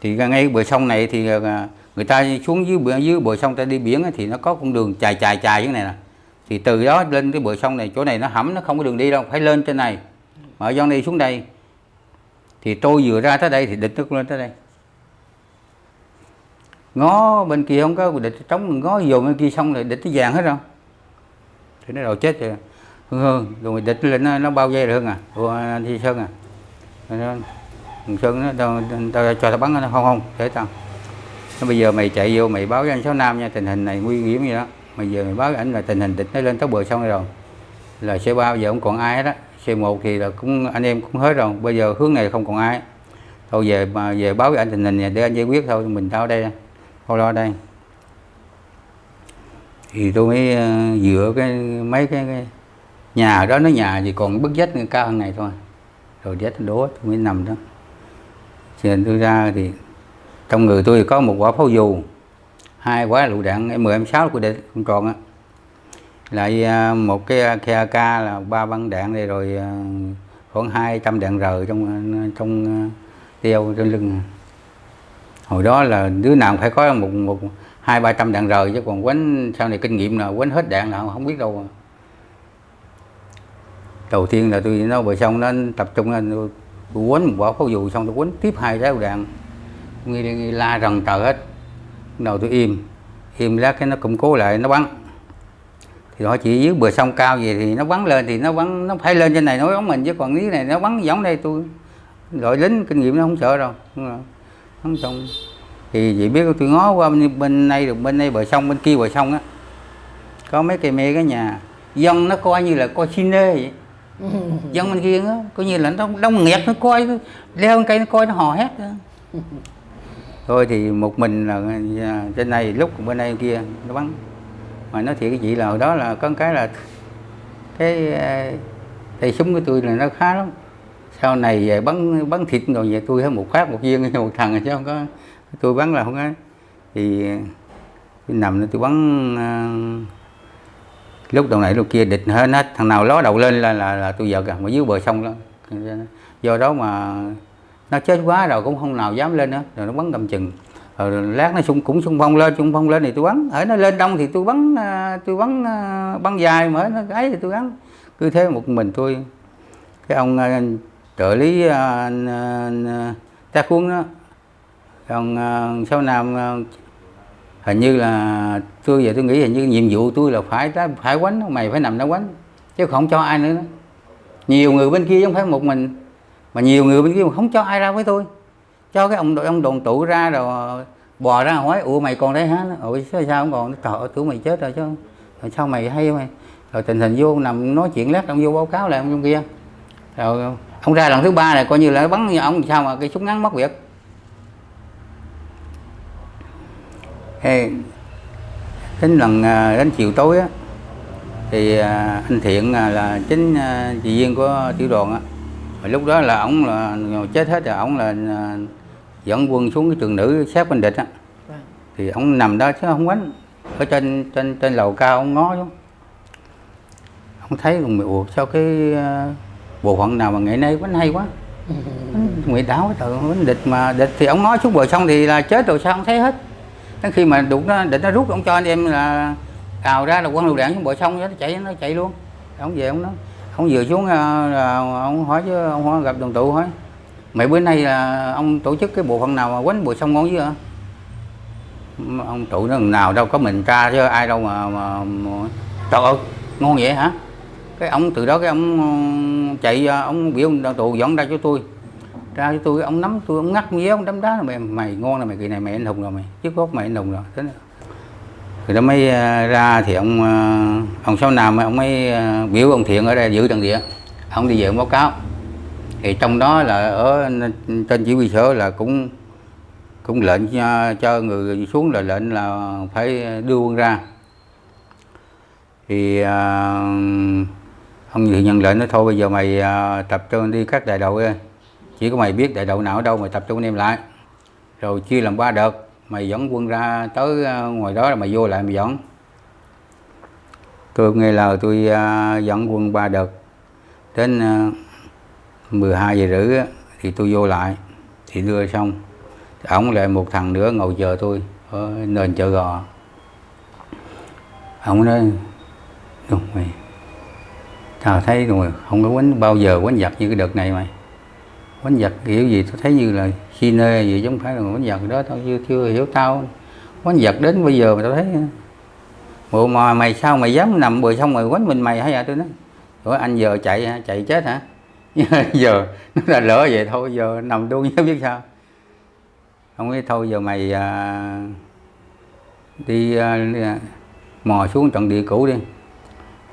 Thì ngay bờ sông này thì à, người ta xuống dưới bờ, dưới bờ sông ta đi biển thì nó có con đường chài chài chài như này nè. Thì từ đó lên cái bờ sông này chỗ này nó hẩm nó không có đường đi đâu phải lên trên này. Mà ở dân đi xuống đây thì tôi vừa ra tới đây thì địch nó cũng lên tới đây. Ngó bên kia không có địch trống ngó dồn bên kia xong rồi địch nó vàng hết rồi. Thì nó đầu chết rồi. Hương hương rồi địch lên nó, nó bao dây được à? à? Anh Thi Sơn à? Thằng Sơn nó tao, tao cho tao bắn nó không không để tao. Nó bây giờ mày chạy vô mày báo với anh Sáu Nam nha tình hình này nguy hiểm gì đó. Mày giờ mày báo với anh là tình hình địch nó lên tới bờ sông rồi. Là C3 giờ không còn ai hết á. C1 thì là cũng anh em cũng hết rồi. Bây giờ hướng này không còn ai. Thôi về mà về báo với anh tình hình này để anh giải quyết thôi. Mình tao đây thôi lo đây. Thì tôi mới ờ, dựa cái mấy cái, cái nhà đó nó nhà thì còn bức vách cao hơn này thôi. Rồi vách đố tôi mới nằm đó. Trên tôi ra thì trong người tôi có một quả pháo dù hai quả lựu đạn m 16 của địch không tròn á lại à, một cái à, khe ca là ba băng đạn đây rồi à, khoảng 200 đạn rời trong trong tiêu trên lưng. Hồi đó là đứa nào phải có một một hai ba trăm đạn rời chứ còn quánh sau này kinh nghiệm là quánh hết đạn nào không biết đâu. Đầu tiên là tôi nó vừa xong nó tập trung lên tôi, tôi quánh một quả pháo dù xong tôi quánh tiếp hai trái đạn. Nghi, nghi la rần trời hết. Đầu tôi im im lát cái nó củng cố lại nó bắn thì họ chỉ dưới bờ sông cao gì thì nó bắn lên thì nó bắn nó phải lên trên này nó bắn mình chứ còn dưới này nó bắn giống đây tôi đội lính kinh nghiệm nó không sợ đâu. Không xong thì chị biết tôi ngó qua bên, bên đây được bên đây bờ sông bên kia bờ sông á. Có mấy cây me cái nhà. Dân nó coi như là coi cine vậy. Dân bên kia á coi như là nó đông nghẹt nó coi leo cây nó coi nó hò hét thôi thì một mình là à, trên này lúc bên đây kia nó bắn mà nói thiệt cái chị là hồi đó là có cái là cái ờ, tay súng của tôi là nó khá lắm. Sau này về bắn bắn thịt rồi về tôi hết một phát một viên một thằng chứ không có. Tôi bắn là không có. Thì tôi nằm tôi bắn ờ, lúc đầu này lúc kia địch hết hết. Thằng nào ló đầu lên là là, là tôi giật à mà dưới bờ sông đó do đó mà nó chết quá rồi cũng không nào dám lên nữa rồi nó bắn cầm chừng rồi lát nó xung, cũng xung phong lên, xung phong lên thì tôi bắn. Ở nó lên đông thì tôi bắn à, tôi bắn à, bắn dài, mà nó ấy thì tôi bắn cứ thế một mình tôi. Cái ông à, trợ lý ta khuôn đó. Còn sau nam hình như là tôi giờ tôi nghĩ hình như nhiệm vụ tôi là phải phải quánh mày phải nằm đó quánh, chứ không cho ai nữa nhiều người bên kia không phải một mình, mà nhiều người bên kia mà không cho ai ra với tôi cho cái ông ông đồn tụ ra rồi bò ra hỏi ủa mày còn đấy hả? Ủa sao không còn? Trời ơi tụi mày chết rồi chứ. Rồi sao mày hay mày rồi tình hình vô nằm nói chuyện lát ông vô báo cáo lại ông trong kia. Rồi ông ra lần thứ ba này coi như là bắn như ông sao mà cái súng ngắn mất việc. Hey, đến lần à, đến chiều tối á thì à, anh thiện à, là chính chị viên của tiểu đoàn á lúc đó là ông là chết hết rồi ông là dẫn quân xuống cái trường nữ sát bên địch á. Vâng. thì ông nằm đó chứ không quánh. Ở trên trên trên lầu cao ông ngó xuống. Ông thấy rồi ủa sao cái bộ phận nào mà ngày nay quánh hay quá. Nguyện đảo cái trời quánh địch mà địch thì ông ngó xuống bờ sông thì là chết rồi sao không thấy hết. Đến khi mà đụng nó định nó rút ông cho anh em là cào ra là quân lựu đạn xuống bờ sông nó chạy nó chạy luôn. Ông về ông nói ông vừa xuống ờ, là ông hỏi chứ ông hỏi gặp đồng tụ hỏi mấy bữa nay là ông tổ chức cái bộ phận nào mà quánh bùi sông ngon chứ hả? Ông trụ nó nào đâu có mình tra chứ ai đâu mà, mà, mà trời ơi ngon vậy hả? Cái ông từ đó cái ông ờ, chạy ờ, ông biểu ông tụ dẫn ra cho tôi. Ra cho tôi ông nắm tôi ông ngắt với ông đấm đá mày mày ngon là mày kỳ này mày anh hùng rồi mày trước gốc mày anh hùng rồi. Thế rồi đó mới ờ, ra thì ông ông ông nào nam ông mới biểu ông thiện ở đây giữ trận địa. Ông đi về ông báo cáo thì trong đó là ở trên chỉ huy sở là cũng cũng lệnh cho, cho người xuống là lệnh là phải đưa quân ra. Thì uh, ông thì nhận lệnh nói thôi bây giờ mày uh, tập trung đi các đại đội chỉ có mày biết đại đội nào ở đâu mày tập trung em lại. Rồi chia làm ba đợt mày dẫn quân ra tới ngoài đó là mày vô lại mày dẫn. Tôi nghe lời tôi uh, dẫn quân ba đợt. Đến uh, 12 giờ rưỡi thì tôi vô lại, thì đưa xong. Ổng lại một thằng nữa ngồi chờ tôi, ở nền chợ gò. Ổng nói, đúng mày tao thấy rồi, không có quánh bao giờ quánh giặt như cái đợt này mày. Quánh giặt kiểu gì tôi thấy như là khi nê gì giống phải là quánh giặt đó, tao chưa chưa hiểu tao. Quánh giặt đến bây giờ mà tao thấy, bộ mà mày sao mày dám nằm bờ xong rồi quánh mình mày hay à tôi nói rồi anh giờ chạy hả? Chạy chết hả? giờ nó là lỡ vậy thôi giờ nằm đuôi chứ biết sao. Không biết thôi giờ mày à, à, đi à, mò xuống trận địa cũ đi.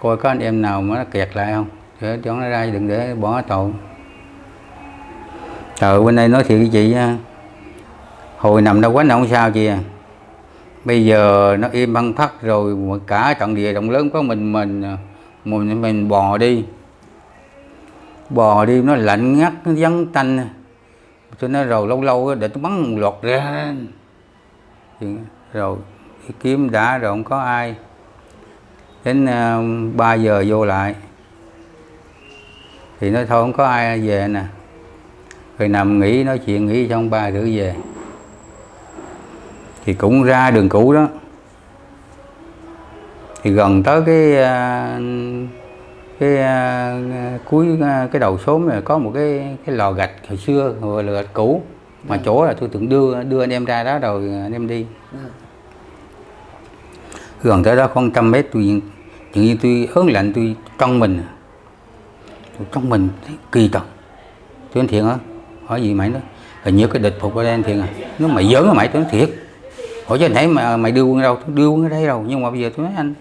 Coi có anh em nào mà nó kẹt lại không? Để cho nó ra đừng để bỏ tàu trời bên đây nói thiệt với chị hồi nằm đâu quá nào không sao chị à. Bây giờ nó im băng phát rồi cả trận địa động lớn có mình mình à, mình mình bò đi bò đi nó lạnh ngắt nó vắng tanh. Cho nó rồi lâu lâu để tôi bắn một lọt ra. Rồi kiếm đã rồi không có ai. Đến ờ, uh, 3 giờ vô lại. Thì nói thôi không có ai về nè. Rồi nằm nghỉ nói chuyện nghỉ trong ba rưỡi về. Thì cũng ra đường cũ đó. Thì gần tới cái uh, cái uh, cuối uh, cái đầu xóm này có một cái cái lò gạch hồi xưa gọi là gạch cũ. Mà ừ. chỗ là tôi tưởng đưa đưa anh em ra đó rồi anh em đi. Ừ. gần tới đó khoảng trăm mét tôi tự nhiên tôi ớn lạnh tôi trong mình. Tôi trong mình thấy kỳ tật tôi anh thiện hả? Hỏi gì mày nói? Hình như cái địch phục ở đây thiệt à. Nó mày giỡn hả mày tôi nói thiệt. Hỏi chứ anh thấy mà mày đưa quân đâu? Tôi đưa quân ở đây đâu nhưng mà bây giờ tôi nói anh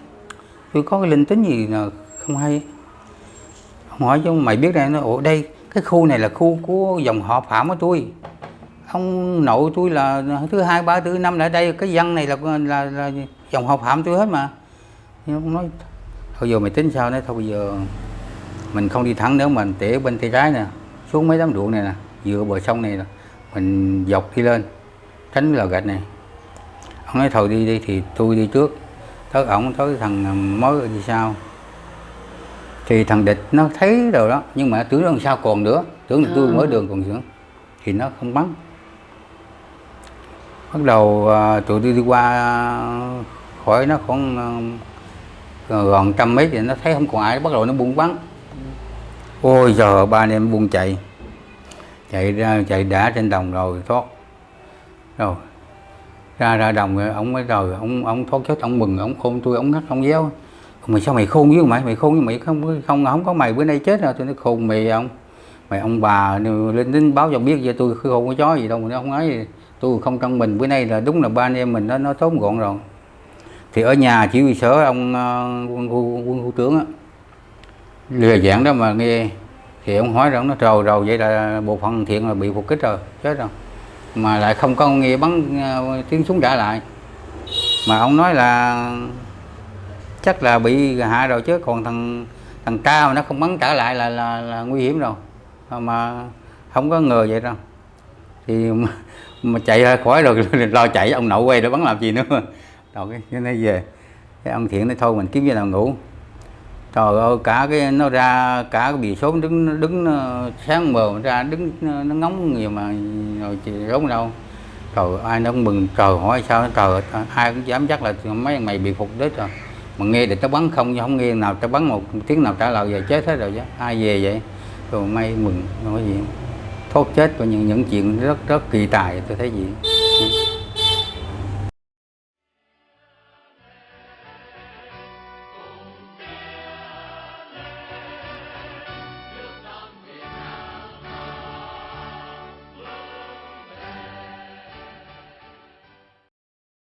tôi có cái linh tính gì là không hay hỏi chứ mày biết đây nó ủa đây cái khu này là khu của dòng họ phạm của tôi ông nội tôi là thứ hai ba thứ năm lại đây cái dân này là là, là dòng họ phạm tôi hết mà. Nhưng ông nói thôi giờ mày tính sao đấy thôi bây giờ mình không đi thẳng nữa mình tỉa bên tay trái nè xuống mấy đám ruộng này nè dựa bờ sông này nè mình dọc đi lên tránh lò gạch này. Ông nói thôi đi đi thì tôi đi trước. Tới ổng tới thằng à, mới đi sau thì thằng địch nó thấy rồi đó nhưng mà tưởng đằng sau còn nữa tưởng là tôi À. mới đường còn nữa thì nó không bắn. Bắt đầu à, tụi tôi đi qua khỏi nó khoảng à, gần trăm mét thì nó thấy không còn ai bắt đầu nó buông bắn. Ôi giờ ba anh em buông chạy. Chạy ra chạy đã trên đồng rồi thoát. Rồi ra ra đồng rồi ông mới rồi ông ông thoát chết ông mừng ông khôn tôi ông ngắt ông déo mày sao mày khôn với mày? Mày khôn với mày không? Không không có mày bữa nay chết rồi tôi nói khôn mày ông. Mày ông bà lên đến báo cho biết cho tôi không có chó gì đâu mà nó không nói gì. tôi không trong mình bữa nay là đúng là ba anh em mình nó nó tốn gọn rồi. Thì ở nhà chỉ huy sở ông quân quân, quân khu trưởng á. Lừa dạng đó mà nghe thì ông hỏi rằng nó trầu rồi vậy là bộ phận thiện là bị phục kích rồi chết rồi. Mà lại không có nghe bắn ờ, tiếng súng trả lại. Mà ông nói là chắc là bị hạ rồi chứ còn thằng thằng ca mà nó không bắn trả lại là là, là nguy hiểm rồi. Mà không có ngờ vậy đâu. Thì mà, mà chạy ra khỏi rồi lo chạy ông nội quay để bắn làm gì nữa. Rồi cái cái nó về. Cái ông thiện nói thôi mình kiếm cái nào ngủ. Trời ơi cả cái nó ra cả cái bì số đứng đứng sáng mờ ra đứng nó ngóng nhiều mà rồi chị rốn đâu. Trời ai nó cũng mừng. Trời hỏi sao trời ai cũng dám chắc là mấy thằng mày bị phục đích rồi mà nghe thì tao bắn không chứ không nghe nào tao bắn một tiếng nào trả lời về chết hết rồi chứ. Ai về vậy? Rồi may mừng nói gì. Thoát chết của những những chuyện rất rất kỳ tài tôi thấy gì?